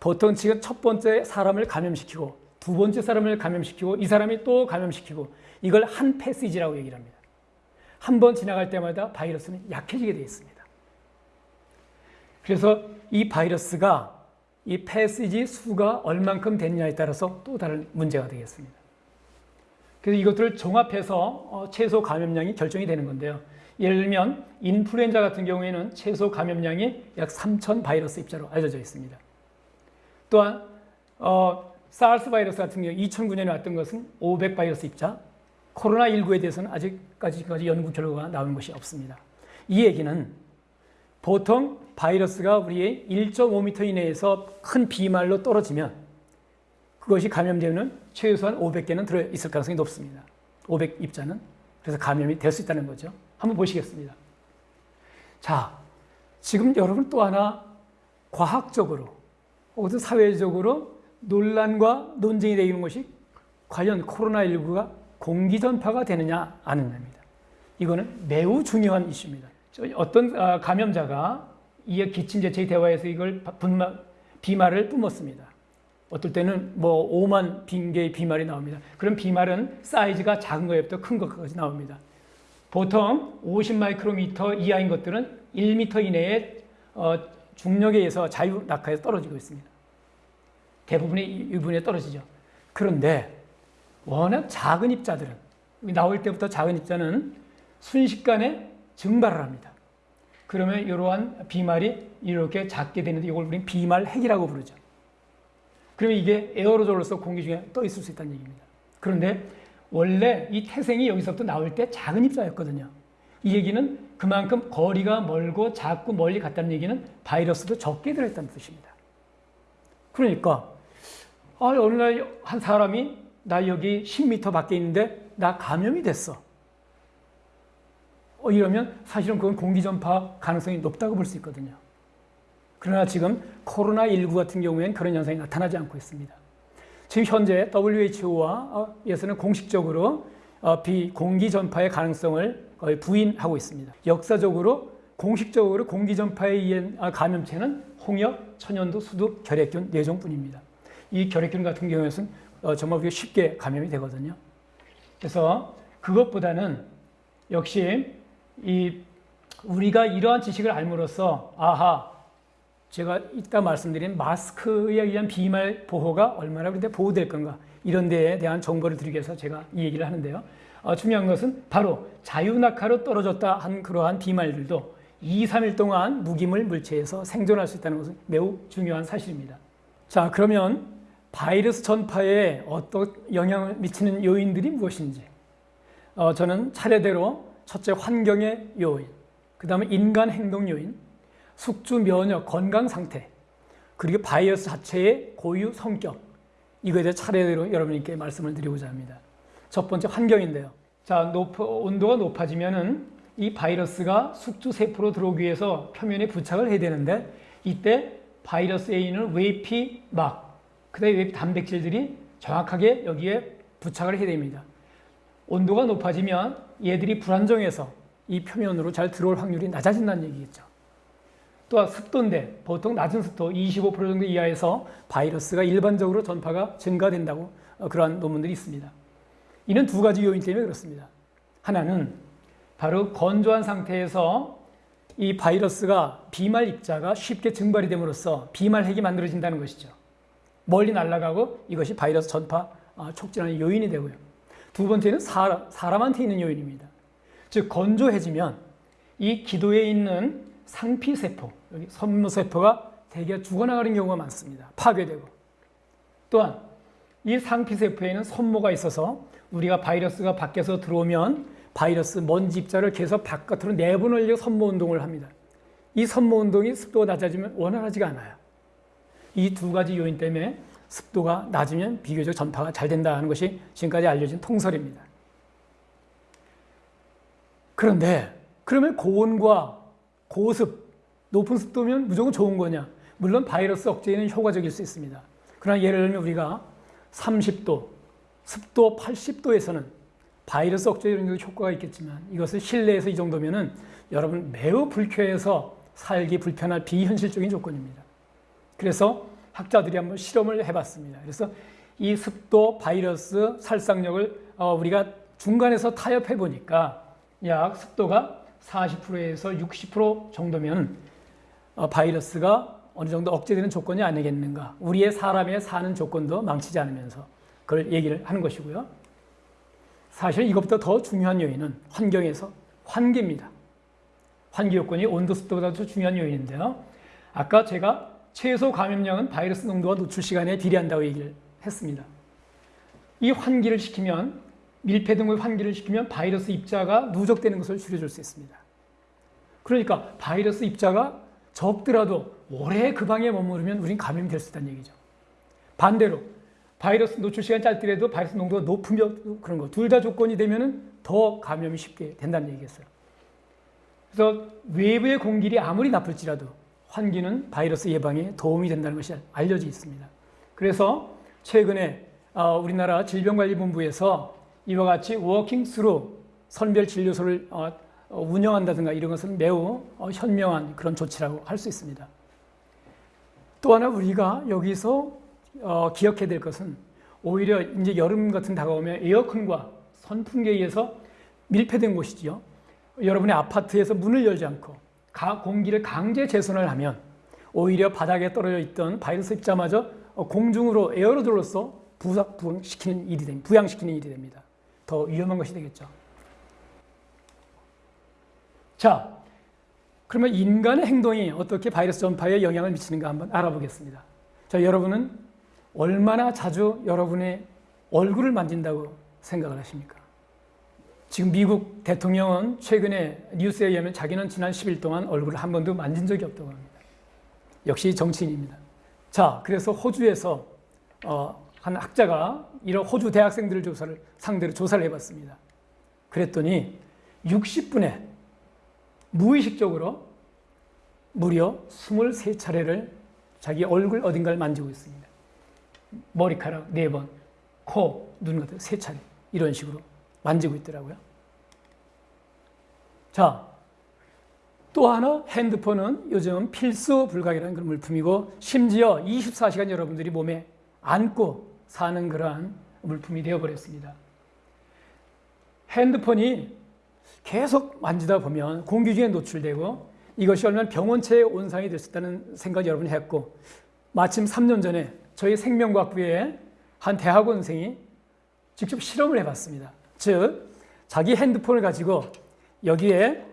보통 지금 첫 번째 사람을 감염시키고 두 번째 사람을 감염시키고 이 사람이 또 감염시키고 이걸 한 패시지라고 얘기를 합니다. 한 번 지나갈 때마다 바이러스는 약해지게 되어 있습니다. 그래서 이 바이러스가 이 패시지 수가 얼만큼 됐냐에 따라서 또 다른 문제가 되겠습니다. 그래서 이것들을 종합해서 어, 최소 감염량이 결정이 되는 건데요. 예를 들면 인플루엔자 같은 경우에는 최소 감염량이 약 3천 바이러스 입자로 알려져 있습니다. 또한 어, 사르스 바이러스 같은 경우 2009년에 왔던 것은 500 바이러스 입자, 코로나19에 대해서는 아직까지 연구 결과가 나온 것이 없습니다. 이 얘기는 보통 바이러스가 우리의 1.5m 이내에서 큰 비말로 떨어지면 그것이 감염되면 최소한 500개는 들어있을 가능성이 높습니다. 500 입자는. 그래서 감염이 될 수 있다는 거죠. 한번 보시겠습니다. 자, 지금 여러분 또 하나 과학적으로 혹은 사회적으로 논란과 논쟁이 되는 것이 과연 코로나19가 공기 전파가 되느냐 아느냐입니다. 이거는 매우 중요한 이슈입니다. 어떤 아, 감염자가 이 기침제체의 대화에서 이걸 분마, 비말을 뿜었습니다. 어떨 때는 뭐 5만 빙개의 비말이 나옵니다. 그럼 비말은 사이즈가 작은 거에부터 큰 것까지 나옵니다. 보통 50 마이크로미터 이하인 것들은 1미터 이내에 어, 중력에 의해서 자유 낙하에서 떨어지고 있습니다. 대부분의 유분에 떨어지죠. 그런데 워낙 작은 입자들은 나올 때부터 작은 입자는 순식간에 증발을 합니다. 그러면 이러한 비말이 이렇게 작게 되는데 이걸 우리는 비말 핵이라고 부르죠. 그러면 이게 에어로졸로서 공기 중에 떠 있을 수 있다는 얘기입니다. 그런데 원래 이 태생이 여기서부터 나올 때 작은 입자였거든요. 이 얘기는 그만큼 거리가 멀고 작고 멀리 갔다는 얘기는 바이러스도 적게 들어있다는 뜻입니다. 그러니까 아, 어느 날 한 사람이 나 여기 10m 밖에 있는데 나 감염이 됐어. 어, 이러면 사실은 그건 공기 전파 가능성이 높다고 볼 수 있거든요. 그러나 지금 코로나19 같은 경우에는 그런 현상이 나타나지 않고 있습니다. 지금 현재 WHO와 에서는 공식적으로 어, 비공기 전파의 가능성을 부인하고 있습니다. 역사적으로 공식적으로 공기 전파에 의한 아, 감염체는 홍역, 천연두, 수두, 결핵균 네 종뿐입니다. 이 결핵균 같은 경우에는 어, 정말 우리가 쉽게 감염이 되거든요. 그래서 그것보다는 역시 이 우리가 이러한 지식을 알므로써 아하 제가 이따 말씀드린 마스크에 의한 비말 보호가 얼마나 그런데 보호될 건가 이런 데에 대한 정보를 드리기 위해서 제가 이 얘기를 하는데요. 어, 중요한 것은 바로 자유낙하로 떨어졌다 한 그러한 비말들도 2, 3일 동안 무기물 물체에서 생존할 수 있다는 것은 매우 중요한 사실입니다. 자, 그러면 바이러스 전파에 어떤 영향을 미치는 요인들이 무엇인지 어, 저는 차례대로 첫째 환경의 요인, 그 다음에 인간 행동 요인, 숙주 면역 건강 상태, 그리고 바이러스 자체의 고유 성격 이거에 대해 차례대로 여러분께 말씀을 드리고자 합니다. 첫 번째 환경인데요. 자, 높, 온도가 높아지면은 이 바이러스가 숙주 세포로 들어오기 위해서 표면에 부착을 해야 되는데 이때 바이러스 A는 웨이피 막, 그다음에 웨이피 단백질들이 정확하게 여기에 부착을 해야 됩니다. 온도가 높아지면 얘들이 불안정해서 이 표면으로 잘 들어올 확률이 낮아진다는 얘기겠죠. 또한 습도인데 보통 낮은 습도 25% 정도 이하에서 바이러스가 일반적으로 전파가 증가된다고 어, 그러한 논문들이 있습니다. 이는 두 가지 요인 때문에 그렇습니다. 하나는 바로 건조한 상태에서 이 바이러스가 비말 입자가 쉽게 증발이 됨으로써 비말핵이 만들어진다는 것이죠. 멀리 날아가고 이것이 바이러스 전파 어, 촉진하는 요인이 되고요. 두 번째는 사람, 사람한테 있는 요인입니다. 즉 건조해지면 이 기도에 있는 상피세포, 여기 섬무세포가 대개 죽어나가는 경우가 많습니다. 파괴되고. 또한 이 상피세포에는 손모가 있어서 우리가 바이러스가 밖에서 들어오면 바이러스 먼지 입자를 계속 바깥으로 내보내려고 선모 운동을 합니다. 이 선모 운동이 습도가 낮아지면 원활하지가 않아요. 이 두 가지 요인 때문에 습도가 낮으면 비교적 전파가 잘 된다 하는 것이 지금까지 알려진 통설입니다. 그런데 그러면 고온과 고습, 높은 습도면 무조건 좋은 거냐? 물론 바이러스 억제에는 효과적일 수 있습니다. 그러나 예를 들면 우리가 30도, 습도 80도에서는 바이러스 억제 이런 데 효과가 있겠지만 이것을 실내에서 이 정도면은 여러분 매우 불쾌해서 살기 불편할 비현실적인 조건입니다. 그래서 학자들이 한번 실험을 해봤습니다. 그래서 이 습도 바이러스 살상력을 어, 우리가 중간에서 타협해 보니까 약 습도가 40%에서 60% 정도면 어, 바이러스가 어느 정도 억제되는 조건이 아니겠는가. 우리의 사람의 사는 조건도 망치지 않으면서 그걸 얘기를 하는 것이고요. 사실 이것보다 더 중요한 요인은 환경에서 환기입니다. 환기 요건이 온도 습도보다도 중요한 요인인데요. 아까 제가 최소 감염량은 바이러스 농도와 노출 시간에 비례한다고 얘기를 했습니다. 이 환기를 시키면 밀폐 등의 환기를 시키면 바이러스 입자가 누적되는 것을 줄여줄 수 있습니다. 그러니까 바이러스 입자가 적더라도 오래 그 방에 머무르면 우린 감염이 될수 있다는 얘기죠. 반대로 바이러스 노출 시간 짧더라도 바이러스 농도가 높으면 그런 거 둘 다 조건이 되면은 더 감염이 쉽게 된다는 얘기겠어요. 그래서 외부의 공기이 아무리 나쁠지라도 환기는 바이러스 예방에 도움이 된다는 것이 알려져 있습니다. 그래서 최근에 어, 우리나라 질병관리본부에서 이와 같이 walking through 선별 진료소를 어, 어, 운영한다든가 이런 것은 매우 현명한 그런 조치라고 할 수 있습니다. 또 하나 우리가 여기서 기억해야 될 것은 오히려 이제 여름 같은 다가오면 에어컨과 선풍기에 의해서 밀폐된 곳이지요. 여러분의 아파트에서 문을 열지 않고 공기를 강제 재선을 하면 오히려 바닥에 떨어져 있던 바이러스 입자마저 공중으로 에어로졸로서 부양시키는 일이. 부양시키는 일이 됩니다. 더 위험한 것이 되겠죠. 자, 그러면 인간의 행동이 어떻게 바이러스 전파에 영향을 미치는가 한번 알아보겠습니다. 자, 여러분은 얼마나 자주 여러분의 얼굴을 만진다고 생각을 하십니까? 지금 미국 대통령은 최근에 뉴스에 의하면 자기는 지난 10일 동안 얼굴을 한 번도 만진 적이 없다고 합니다. 역시 정치인입니다. 자, 그래서 호주에서 어, 한 학자가 이런 호주 대학생들을 조사를 상대로 조사를 해봤습니다. 그랬더니 60분에 무의식적으로 무려 23차례를 자기 얼굴 어딘가를 만지고 있습니다. 머리카락 4번, 코, 눈 같은 3차례 이런 식으로 만지고 있더라고요. 자, 또 하나 핸드폰은 요즘 필수 불가이라는 그런 물품이고 심지어 24시간 여러분들이 몸에 안고 사는 그러한 물품이 되어버렸습니다. 핸드폰이 계속 만지다 보면 공기 중에 노출되고 이것이 얼마나 병원체의 온상이 될 수 있다는 생각 여러분이 했고 마침 3년 전에 저희 생명과학부의 한 대학원생이 직접 실험을 해봤습니다. 즉 자기 핸드폰을 가지고 여기에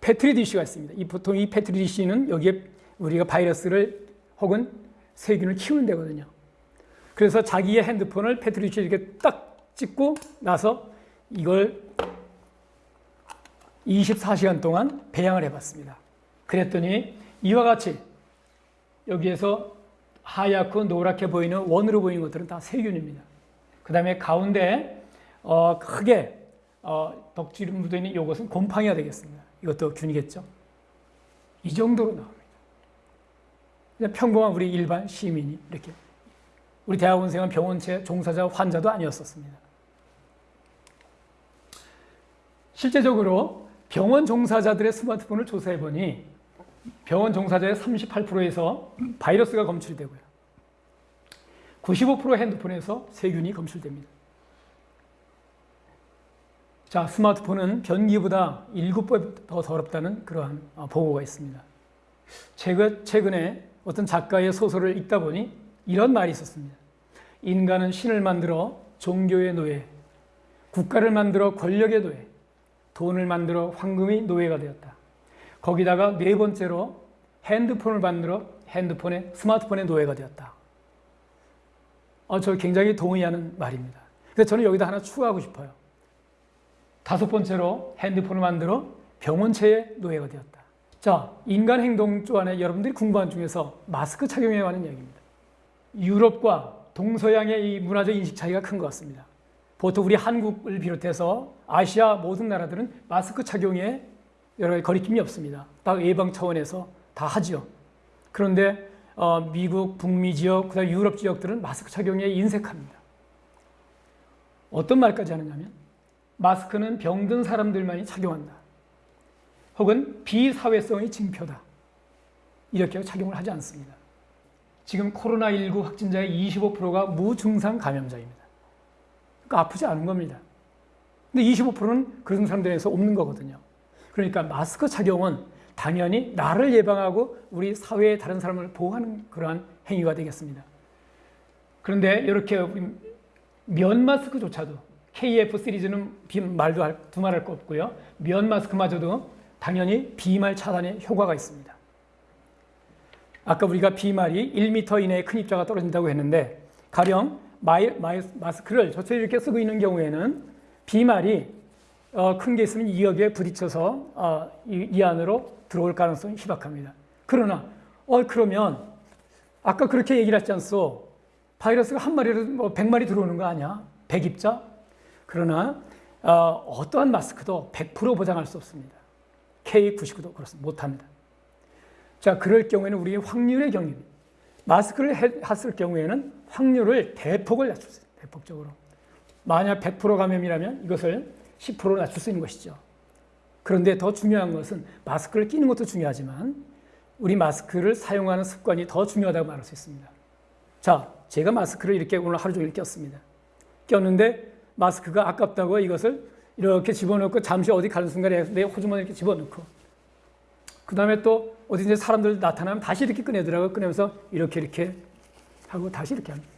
패트리 디쉬가 있습니다. 이 보통 이 패트리 디쉬는 여기에 우리가 바이러스를 혹은 세균을 키우는 데거든요. 그래서 자기의 핸드폰을 패트리 디쉬에 이렇게 딱 찍고 나서 이걸 24시간 동안 배양을 해봤습니다. 그랬더니 이와 같이 여기에서 하얗고 노랗게 보이는 원으로 보이는 것들은 다 세균입니다. 그 다음에 가운데 어, 크게 어, 덕질이 묻어있는 이것은 곰팡이가 되겠습니다. 이것도 균이겠죠. 이 정도로 나옵니다. 그냥 평범한 우리 일반 시민이 이렇게 우리 대학원생은 병원체 종사자 환자도 아니었었습니다. 실제적으로 병원 종사자들의 스마트폰을 조사해 보니 병원 종사자의 38%에서 바이러스가 검출이 되고요. 95% 핸드폰에서 세균이 검출됩니다. 자, 스마트폰은 변기보다 7배 더 더럽다는 그러한 어, 보고가 있습니다. 최근에 어떤 작가의 소설을 읽다 보니 이런 말이 있었습니다. 인간은 신을 만들어 종교의 노예, 국가를 만들어 권력의 노예, 돈을 만들어 황금의 노예가 되었다. 거기다가 네 번째로 핸드폰을 만들어 핸드폰의 스마트폰의 노예가 되었다. 어, 저 굉장히 동의하는 말입니다. 근데 저는 여기다 하나 추가하고 싶어요. 다섯 번째로 핸드폰을 만들어 병원체의 노예가 되었다. 자, 인간 행동주 안에 여러분들이 궁금한 중에서 마스크 착용에 관한 이야기입니다. 유럽과 동서양의 이 문화적 인식 차이가 큰 것 같습니다. 보통 우리 한국을 비롯해서 아시아 모든 나라들은 마스크 착용에 여러 가지 거리낌이 없습니다. 다 예방 차원에서 다 하죠. 그런데 어, 미국, 북미 지역, 그다음 유럽 지역들은 마스크 착용에 인색합니다. 어떤 말까지 하느냐면 마스크는 병든 사람들만이 착용한다. 혹은 비사회성의 징표다. 이렇게 착용을 하지 않습니다. 지금 코로나19 확진자의 25%가 무증상 감염자입니다. 그러니까 아프지 않은 겁니다. 근데 25%는 그런 사람들에서 없는 거거든요. 그러니까 마스크 착용은 당연히 나를 예방하고 우리 사회의 다른 사람을 보호하는 그러한 행위가 되겠습니다. 그런데 이렇게 면 마스크조차도 KF 시리즈는 말도 할, 두말할 거 없고요. 면 마스크마저도 당연히 비말 차단에 효과가 있습니다. 아까 우리가 비말이 1m 이내의 큰 입자가 떨어진다고 했는데 가령 마이, 마이, 마스크를 저처럼 이렇게 쓰고 있는 경우에는 비말이 어, 큰 게 있으면 이 여기에 부딪혀서 어, 이, 이, 안으로 들어올 가능성이 희박합니다. 그러나 어 그러면 아까 그렇게 얘기를 했지 않소? 바이러스가 한 마리로 뭐 100마리 들어오는 거 아니야? 100입자? 그러나 어, 떠한 마스크도 100% 보장할 수 없습니다. K99도 그렇습니다. 못합니다. 자, 그럴 경우에는 우리 확률의 경입니다. 마스크를 했을 경우에는 확률을 대폭을 낮췄어요. 대폭적으로. 만약 100% 감염이라면 이것을 10% 낮출 수 있는 것이죠. 그런데 더 중요한 것은 마스크를 끼는 것도 중요하지만 우리 마스크를 사용하는 습관이 더 중요하다고 말할 수 있습니다. 자, 제가 마스크를 이렇게 오늘 하루 종일 꼈습니다. 꼈는데 마스크가 아깝다고 이것을 이렇게 집어넣고 잠시 어디 가는 순간에 내 호주머니 이렇게 집어넣고 그 다음에 또 어디 이제 사람들 나타나면 다시 이렇게 꺼내더라고요. 꺼내면서 이렇게 이렇게 하고 다시 이렇게 합니다.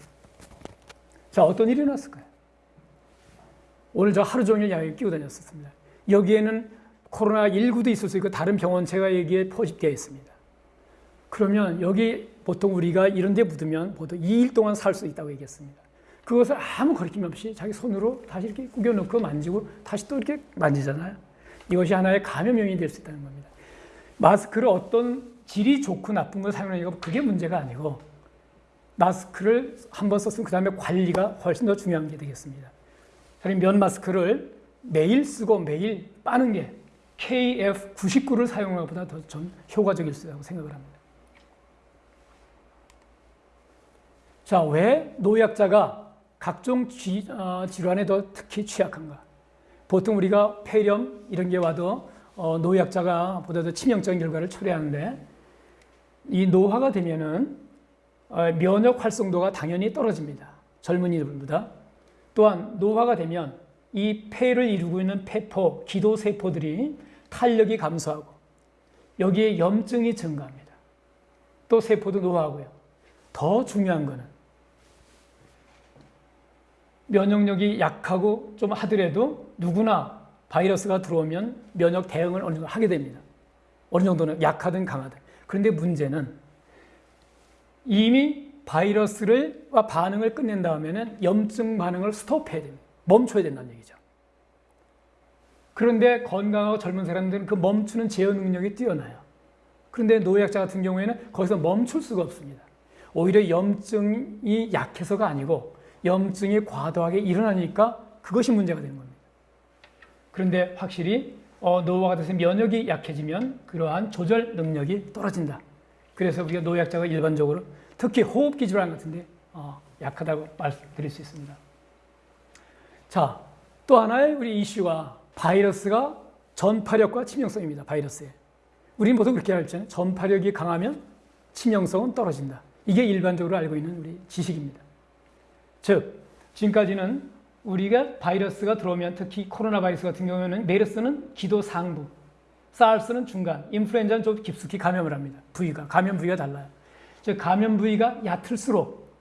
자, 어떤 일이 났을까요? 오늘 저 하루 종일 양을 끼고 다녔었습니다. 여기에는 코로나19도 있을 수 있고 다른 병원체가 여기에 포집되어 있습니다. 그러면 여기 보통 우리가 이런 데 묻으면 보통 2일 동안 살 수 있다고 얘기했습니다. 그것을 아무 거리낌 없이 자기 손으로 다시 이렇게 구겨놓고 만지고 다시 또 이렇게 만지잖아요. 이것이 하나의 감염용이 될 수 있다는 겁니다. 마스크를 어떤 질이 좋고 나쁜 걸 사용하는 게 그게 문제가 아니고 마스크를 한 번 썼으면 그 다음에 관리가 훨씬 더 중요한 게 되겠습니다. 면 마스크를 매일 쓰고 매일 빠는 게 KF99를 사용하는 것보다 더 전 효과적일 수 있다고 생각을 합니다. 자, 왜 노약자가 각종 쥐, 어, 질환에 더 특히 취약한가? 보통 우리가 폐렴 이런 게 와도 어, 노약자가 보다도 치명적인 결과를 초래하는데 이 노화가 되면은 어, 면역 활성도가 당연히 떨어집니다. 젊은이들보다. 또한 노화가 되면 이 폐를 이루고 있는 폐포, 기도세포들이 탄력이 감소하고 여기에 염증이 증가합니다. 또 세포도 노화하고요. 더 중요한 거는 면역력이 약하고 좀 하더라도 누구나 바이러스가 들어오면 면역 대응을 어느 정도 하게 됩니다. 어느 정도는 약하든 강하든. 그런데 문제는 이미 바이러스를 반응을 끝낸 다음에는 염증 반응을 스톱해야 됩니다. 멈춰야 된다는 얘기죠. 그런데 건강하고 젊은 사람들은 그 멈추는 제어 능력이 뛰어나요. 그런데 노약자 같은 경우에는 거기서 멈출 수가 없습니다. 오히려 염증이 약해서가 아니고 염증이 과도하게 일어나니까 그것이 문제가 되는 겁니다. 그런데 확실히 어, 노화가 돼서 면역이 약해지면 그러한 조절 능력이 떨어진다. 그래서 우리가 노약자가 일반적으로 특히 호흡기 질환 같은데 어, 약하다고 말씀드릴 수 있습니다. 자, 또 하나의 우리 이슈가 바이러스가 전파력과 치명성입니다. 바이러스에. 우리는 보통 그렇게 알잖아요. 전파력이 강하면 치명성은 떨어진다. 이게 일반적으로 알고 있는 우리 지식입니다. 즉, 지금까지는 우리가 바이러스가 들어오면 특히 코로나 바이러스 같은 경우에는 메르스는 기도 상부, 사르스는 중간, 인플루엔자는 좀 깊숙이 감염을 합니다. 부위가, 감염 부위가 달라요. 즉, 감염 부위가 얕을수록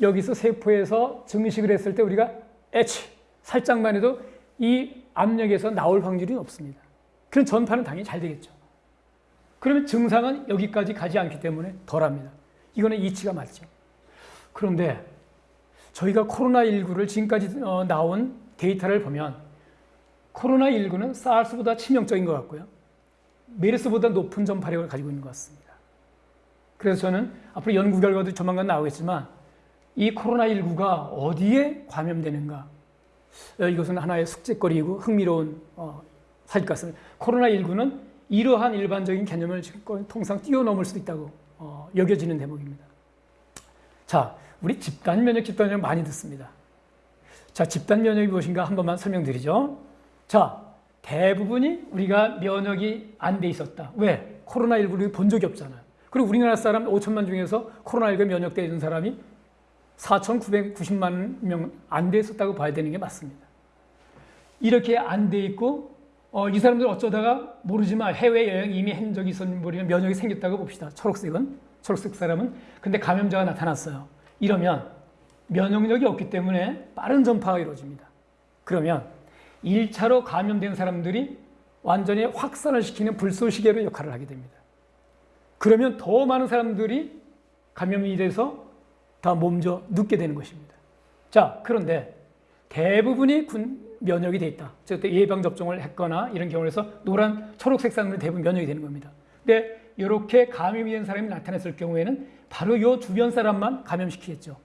여기서 세포에서 증식을 했을 때 우리가 H, 살짝만 해도 이 압력에서 나올 확률이 높습니다. 그럼 전파는 당연히 잘 되겠죠. 그러면 증상은 여기까지 가지 않기 때문에 덜합니다. 이거는 이치가 맞죠. 그런데 저희가 코로나19를 지금까지 어, 나온 데이터를 보면 코로나19는 사르스보다 치명적인 것 같고요. 메르스보다 높은 전파력을 가지고 있는 것 같습니다. 그래서 저는 앞으로 연구 결과도 조만간 나오겠지만 이 코로나19가 어디에 감염되는가 어, 이것은 하나의 숙제거리이고 흥미로운 어, 사실 같습니다. 코로나19는 이러한 일반적인 개념을 통상 뛰어넘을 수도 있다고 어, 여겨지는 대목입니다. 자, 우리 집단 면역, 집단 면역 많이 듣습니다. 자, 집단 면역이 무엇인가 한 번만 설명드리죠. 자, 대부분이 우리가 면역이 안 돼 있었다. 왜? 코로나19를 본 적이 없잖아요. 그리고 우리나라 사람 5천만 중에서 코로나19에 면역되어 있는 사람이 4,990만 명 안 돼 있었다고 봐야 되는 게 맞습니다. 이렇게 안 돼 있고 어, 이 사람들 어쩌다가 모르지만 해외여행 이미 한 적이 있었는 분이면 면역이 생겼다고 봅시다. 초록색은 초록색 사람은 근데 감염자가 나타났어요. 이러면 면역력이 없기 때문에 빠른 전파가 이루어집니다. 그러면 1차로 감염된 사람들이 완전히 확산을 시키는 불쏘시개로 역할을 하게 됩니다. 그러면 더 많은 사람들이 감염이 돼서 다 몸져 눕게 되는 것입니다. 자, 그런데 대부분이 군 면역이 돼 있다. 즉 예방 접종을 했거나 이런 경우에서 노란 초록색 사람들이 대부분 면역이 되는 겁니다. 근데 이렇게 감염이 된 사람이 나타났을 경우에는 바로 이 주변 사람만 감염시키겠죠.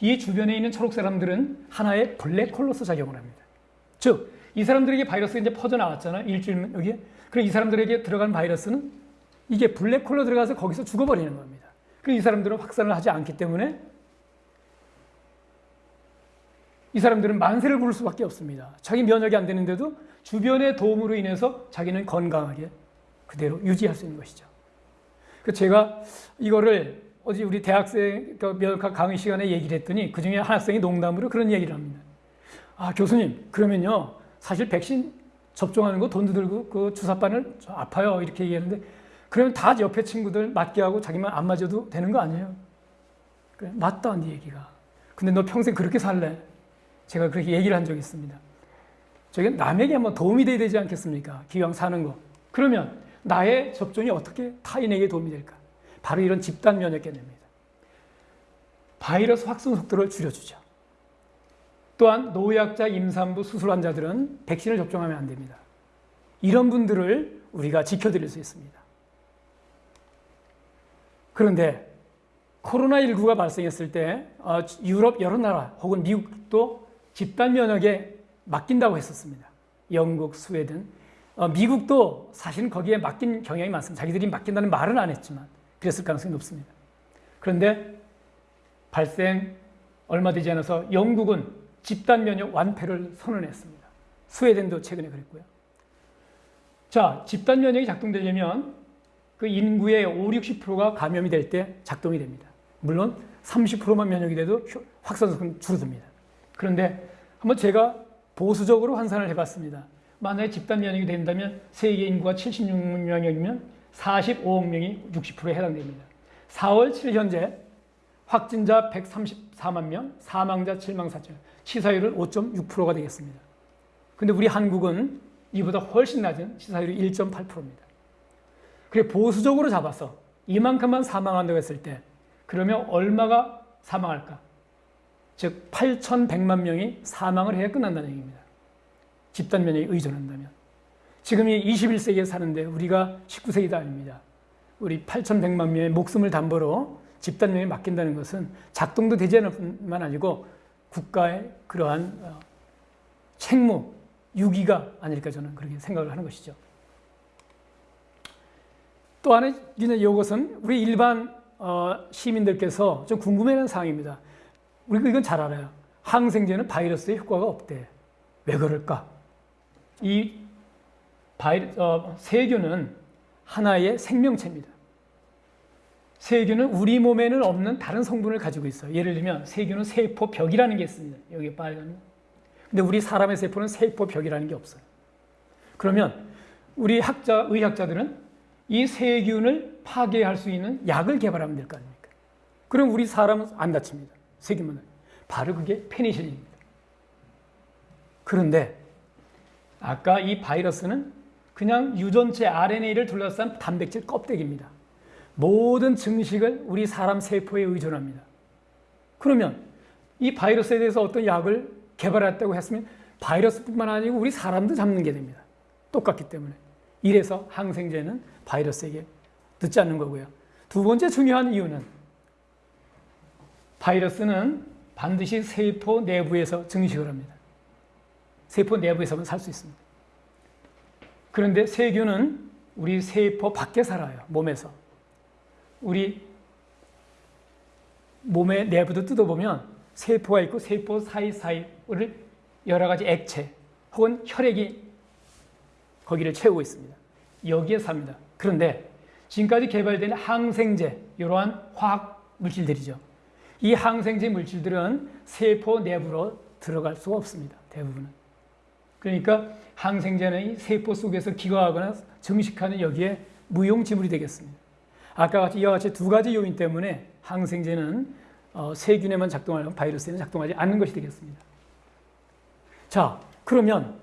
이 주변에 있는 초록 사람들은 하나의 블랙 홀로서 작용을 합니다. 즉, 이 사람들에게 바이러스가 이제 퍼져나왔잖아요. 일주일 여기에. 그럼 이 사람들에게 들어간 바이러스는 이게 블랙 홀로 들어가서 거기서 죽어버리는 겁니다. 그럼 이 사람들은 확산을 하지 않기 때문에 이 사람들은 만세를 부를 수밖에 없습니다. 자기 면역이 안 되는데도 주변의 도움으로 인해서 자기는 건강하게 그대로 유지할 수 있는 것이죠. 그 제가 이거를 어제 우리 대학생 그 면역학 강의 시간에 얘기를 했더니 그 중에 한 학생이 농담으로 그런 얘기를 합니다. 아, 교수님, 그러면요. 사실 백신 접종하는 거 돈도 들고 그 주사바늘 아파요. 이렇게 얘기하는데 그러면 다 옆에 친구들 맞게 하고 자기만 안 맞아도 되는 거 아니에요? 그래, 맞다, 네 얘기가. 근데 너 평생 그렇게 살래? 제가 그렇게 얘기를 한 적이 있습니다. 저게 남에게 한번 도움이 돼야 되지 않겠습니까? 기왕 사는 거. 그러면 나의 접종이 어떻게 타인에게 도움이 될까? 바로 이런 집단 면역 개념입니다. 바이러스 확산 속도를 줄여주죠. 또한 노약자, 임산부, 수술 환자들은 백신을 접종하면 안 됩니다. 이런 분들을 우리가 지켜드릴 수 있습니다. 그런데 코로나19가 발생했을 때 어, 유럽 여러 나라 혹은 미국도 집단 면역에 맡긴다고 했었습니다. 영국, 스웨덴. 어, 미국도 사실은 거기에 맡긴 경향이 많습니다. 자기들이 맡긴다는 말은 안 했지만 그랬을 가능성이 높습니다. 그런데 발생 얼마 되지 않아서 영국은 집단 면역 완패를 선언했습니다. 스웨덴도 최근에 그랬고요. 자, 집단 면역이 작동되려면 그 인구의 5, 60%가 감염이 될 때 작동이 됩니다. 물론 30%만 면역이 돼도 확산성은 줄어듭니다. 그런데 한번 제가 보수적으로 환산을 해봤습니다. 만약에 집단 면역이 된다면 세계 인구가 76억 명이면 45억 명이 60%에 해당됩니다. 4월 7일 현재 확진자 134만 명, 사망자 7만 4천, 치사율은 5.6%가 되겠습니다. 근데 우리 한국은 이보다 훨씬 낮은 치사율이 1.8%입니다. 그래 보수적으로 잡아서 이만큼만 사망한다고 했을 때 그러면 얼마가 사망할까? 즉 8,100만 명이 사망을 해야 끝난다는 얘기입니다. 집단 면역에 의존한다면. 지금이 21세기에 사는데 우리가 19세기도 아닙니다. 우리 8,100만 명의 목숨을 담보로 집단 면역에 맡긴다는 것은 작동도 되지 않을 뿐만 아니고 국가의 그러한 어, 책무, 유기가 아닐까 저는 그렇게 생각을 하는 것이죠. 또 하나 이것은 우리 일반 어, 시민들께서 좀 궁금해하는 사항입니다. 우리가 이건 잘 알아요. 항생제는 바이러스에 효과가 없대. 왜 그럴까? 이 바이, 어, 세균은 하나의 생명체입니다. 세균은 우리 몸에는 없는 다른 성분을 가지고 있어요. 예를 들면 세균은 세포벽이라는 게 있습니다. 여기 빨간. 근데 우리 사람의 세포는 세포벽이라는 게 없어요. 그러면 우리 학자, 의학자들은 이 세균을 파괴할 수 있는 약을 개발하면 될 거 아닙니까? 그럼 우리 사람은 안 다칩니다. 세균만은. 바로 그게 페니실린입니다. 그런데 아까 이 바이러스는 그냥 유전체 RNA를 둘러싼 단백질 껍데기입니다. 모든 증식을 우리 사람 세포에 의존합니다. 그러면 이 바이러스에 대해서 어떤 약을 개발했다고 했으면 바이러스뿐만 아니고 우리 사람도 잡는 게 됩니다. 똑같기 때문에. 이래서 항생제는 바이러스에게 듣지 않는 거고요. 두 번째 중요한 이유는 바이러스는 반드시 세포 내부에서 증식을 합니다. 세포 내부에서만 살 수 있습니다. 그런데 세균은 우리 세포 밖에 살아요. 몸에서. 우리 몸의 내부도 뜯어보면 세포가 있고 세포 사이사이를 여러 가지 액체 혹은 혈액이 거기를 채우고 있습니다. 여기에 삽니다. 그런데 지금까지 개발된 항생제, 이러한 화학 물질들이죠. 이 항생제 물질들은 세포 내부로 들어갈 수가 없습니다. 대부분은. 그러니까 항생제는 세포 속에서 기거하거나 증식하는 여기에 무용지물이 되겠습니다. 아까 같이 이와 같이 두 가지 요인 때문에 항생제는 어, 세균에만 작동하려면 바이러스에는 작동하지 않는 것이 되겠습니다. 자, 그러면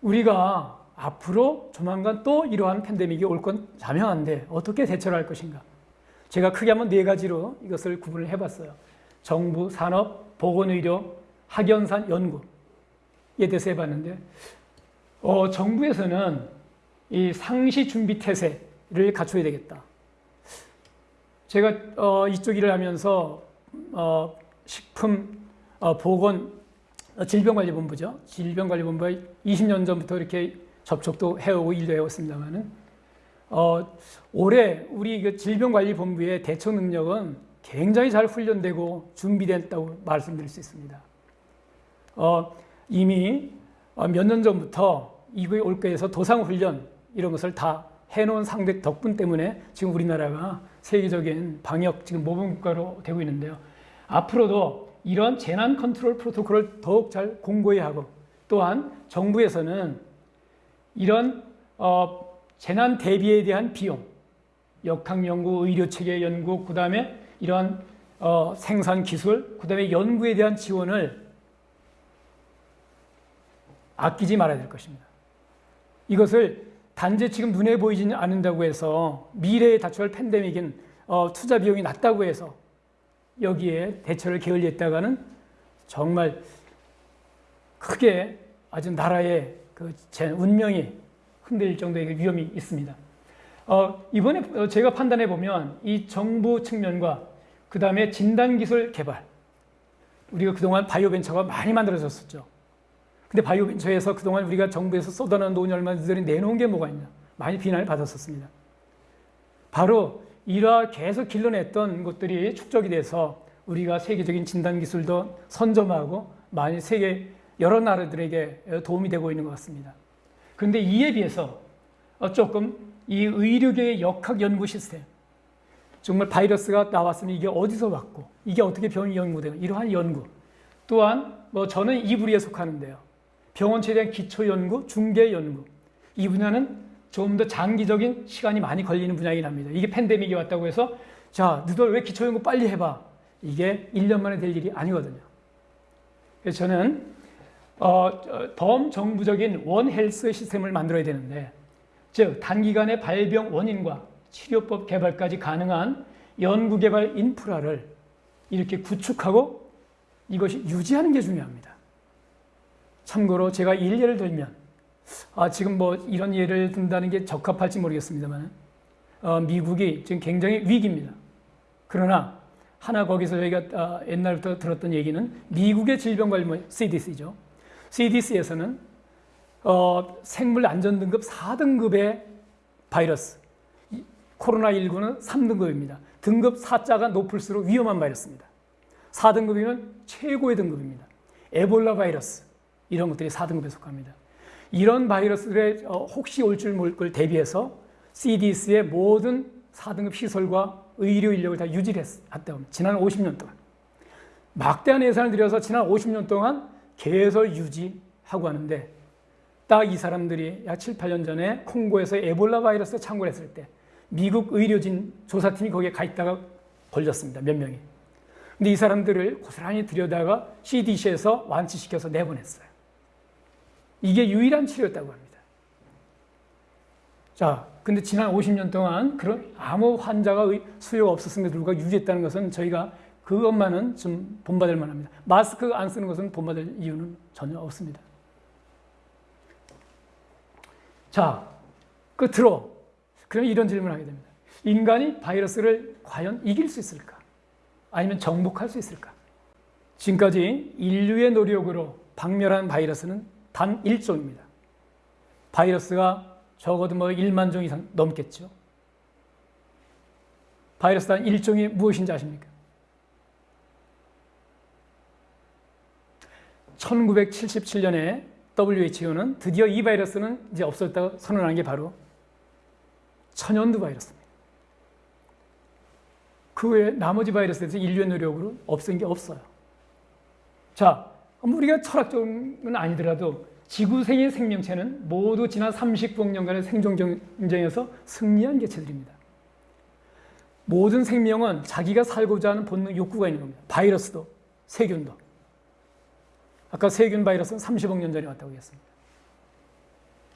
우리가 앞으로 조만간 또 이러한 팬데믹이 올 건 자명한데 어떻게 대처를 할 것인가? 제가 크게 한번 네 가지로 이것을 구분을 해봤어요. 정부, 산업, 보건의료, 학연산, 연구 에 대해서 해봤는데 어, 정부에서는 이 상시 준비 태세를 갖춰야 되겠다. 제가 어, 이쪽 일을 하면서 어, 식품 어, 보건 어, 질병관리본부죠. 질병관리본부에 20년 전부터 이렇게 접촉도 해오고 일도 해왔습니다만은 어, 올해 우리 그 질병관리본부의 대처 능력은 굉장히 잘 훈련되고 준비됐다고 말씀드릴 수 있습니다. 어, 이미 어, 몇년 전부터 이거에 올 거에서 도상훈련 이런 것을 다 해놓은 상대 덕분 때문에 지금 우리나라가 세계적인 방역 지금 모범국가로 되고 있는데요. 앞으로도 이런 재난 컨트롤 프로토콜을 더욱 잘 공고히 하고 또한 정부에서는 이런 어, 재난 대비에 대한 비용, 역학 연구, 의료 체계 연구, 그 다음에 이런 어, 생산 기술, 그 다음에 연구에 대한 지원을 아끼지 말아야 될 것입니다. 이것을 단지 지금 눈에 보이지 않는다고 해서 미래에 닥쳐올 팬데믹인 어, 투자 비용이 낮다고 해서 여기에 대처를 게을리했다가는 정말 크게 아주 나라의 그 운명이 흔들릴 정도의 위험이 있습니다. 어, 이번에 제가 판단해 보면 이 정부 측면과 그 다음에 진단기술 개발 우리가 그동안 바이오벤처가 많이 만들어졌었죠. 근데 바이오벤처에서 그동안 우리가 정부에서 쏟아놓은 돈이 얼마들이 내놓은 게 뭐가 있냐. 많이 비난을 받았었습니다. 바로 이러한 계속 길러냈던 것들이 축적이 돼서 우리가 세계적인 진단기술도 선점하고 많이 세계 여러 나라들에게 도움이 되고 있는 것 같습니다. 그런데 이에 비해서 조금 이 의료계의 역학 연구 시스템, 정말 바이러스가 나왔으면 이게 어디서 왔고, 이게 어떻게 병이 연구되고, 이러한 연구. 또한 뭐 저는 이 부류에 속하는데요. 병원체에 대한 기초 연구, 중개 연구. 이 분야는 좀 더 장기적인 시간이 많이 걸리는 분야이긴 합니다. 이게 팬데믹이 왔다고 해서 자, 너들 왜 기초 연구 빨리 해봐. 이게 1년 만에 될 일이 아니거든요. 그래서 저는 어, 범정부적인 원헬스 시스템을 만들어야 되는데 즉 단기간에 발병 원인과 치료법 개발까지 가능한 연구개발 인프라를 이렇게 구축하고 이것이 유지하는 게 중요합니다. 참고로 제가 일례를 들면 아, 지금 뭐 이런 예를 든다는 게 적합할지 모르겠습니다만 어, 미국이 지금 굉장히 위기입니다. 그러나 하나 거기서 저희가 아, 옛날부터 들었던 얘기는 미국의 질병관리원 CDC죠. CDC에서는 어, 생물 안전등급 4등급의 바이러스 코로나19는 3등급입니다. 등급 4자가 높을수록 위험한 바이러스입니다. 4등급이면 최고의 등급입니다. 에볼라 바이러스, 이런 것들이 4등급에 속합니다. 이런 바이러스들의 어, 혹시 올 줄 모를 걸 대비해서 CDC의 모든 4등급 시설과 의료 인력을 다 유지를 했다. 지난 50년 동안. 막대한 예산을 들여서 지난 50년 동안 개설 유지하고 하는데 딱 이 사람들이 약 7, 8년 전에 콩고에서 에볼라 바이러스 창궐 했을 때 미국 의료진 조사팀이 거기에 가 있다가 걸렸습니다. 몇 명이. 근데 이 사람들을 고스란히 들여다가 CDC에서 완치시켜서 내보냈어요. 이게 유일한 치료였다고 합니다. 자, 근데 지난 50년 동안 그런 아무 환자가 수요가 없었음에도 불구하고 유지했다는 것은 저희가 그것만은 좀 본받을 만합니다. 마스크 안 쓰는 것은 본받을 이유는 전혀 없습니다. 자, 끝으로 그럼 이런 질문을 하게 됩니다. 인간이 바이러스를 과연 이길 수 있을까? 아니면 정복할 수 있을까? 지금까지 인류의 노력으로 박멸한 바이러스는 단 1종입니다. 바이러스가 적어도 뭐 1만 종 이상 넘겠죠. 바이러스 단 1종이 무엇인지 아십니까? 1977년에 WHO는 드디어 이 바이러스는 이제 없어졌다고 선언한 게 바로 천연두 바이러스입니다. 그 외에 나머지 바이러스에서 인류의 노력으로 없앤 게 없어요. 자, 우리가 철학적은 아니더라도 지구생의 생명체는 모두 지난 39억년간의 생존 경쟁에서 승리한 개체들입니다. 모든 생명은 자기가 살고자 하는 본능 욕구가 있는 겁니다. 바이러스도, 세균도. 아까 세균 바이러스는 30억 년 전에 왔다고 했습니다.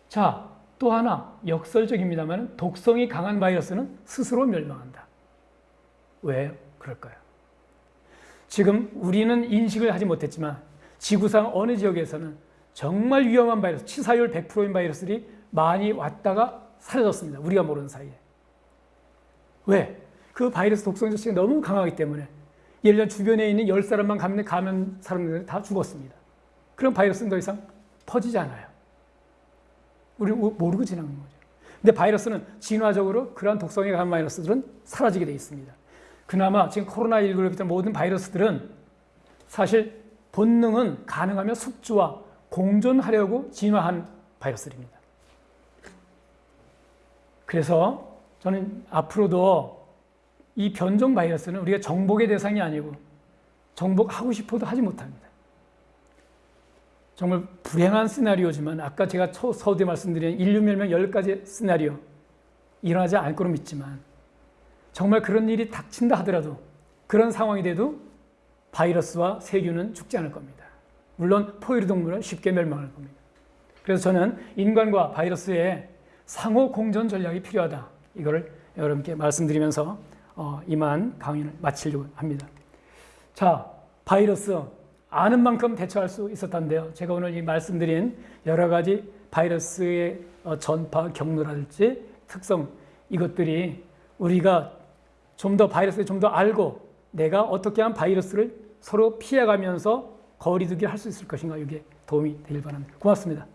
자, 또 하나 역설적입니다만 독성이 강한 바이러스는 스스로 멸망한다. 왜 그럴까요? 지금 우리는 인식을 하지 못했지만 지구상 어느 지역에서는 정말 위험한 바이러스, 치사율 100%인 바이러스들이 많이 왔다가 사라졌습니다. 우리가 모르는 사이에. 왜? 그 바이러스 독성 자체가 너무 강하기 때문에 예를 들어 주변에 있는 10사람만 가면 가면 사람들은 다 죽었습니다. 그럼 바이러스는 더 이상 퍼지지 않아요. 우리 모르고 지나는 거죠. 근데 바이러스는 진화적으로 그러한 독성에 강한 바이러스들은 사라지게 되어 있습니다. 그나마 지금 코로나19를 비롯한 모든 바이러스들은 사실 본능은 가능하면 숙주와 공존하려고 진화한 바이러스입니다. 그래서 저는 앞으로도 이 변종 바이러스는 우리가 정복의 대상이 아니고 정복하고 싶어도 하지 못합니다. 정말 불행한 시나리오지만 아까 제가 서두에 말씀드린 인류 멸망 10가지 시나리오 일어나지 않을 거로 믿지만 정말 그런 일이 닥친다 하더라도 그런 상황이 돼도 바이러스와 세균은 죽지 않을 겁니다. 물론 포유류 동물은 쉽게 멸망할 겁니다. 그래서 저는 인간과 바이러스의 상호 공존 전략이 필요하다. 이거를 여러분께 말씀드리면서 어, 이만 강의를 마치려고 합니다. 자, 바이러스 아는 만큼 대처할 수 있었던데요. 제가 오늘 이 말씀드린 여러 가지 바이러스의 어, 전파 경로랄지 특성 이것들이 우리가 좀 더 바이러스를 좀 더 알고 내가 어떻게 하면 바이러스를 서로 피해가면서 거리두기를 할 수 있을 것인가 이게 도움이 되길 바랍니다. 고맙습니다.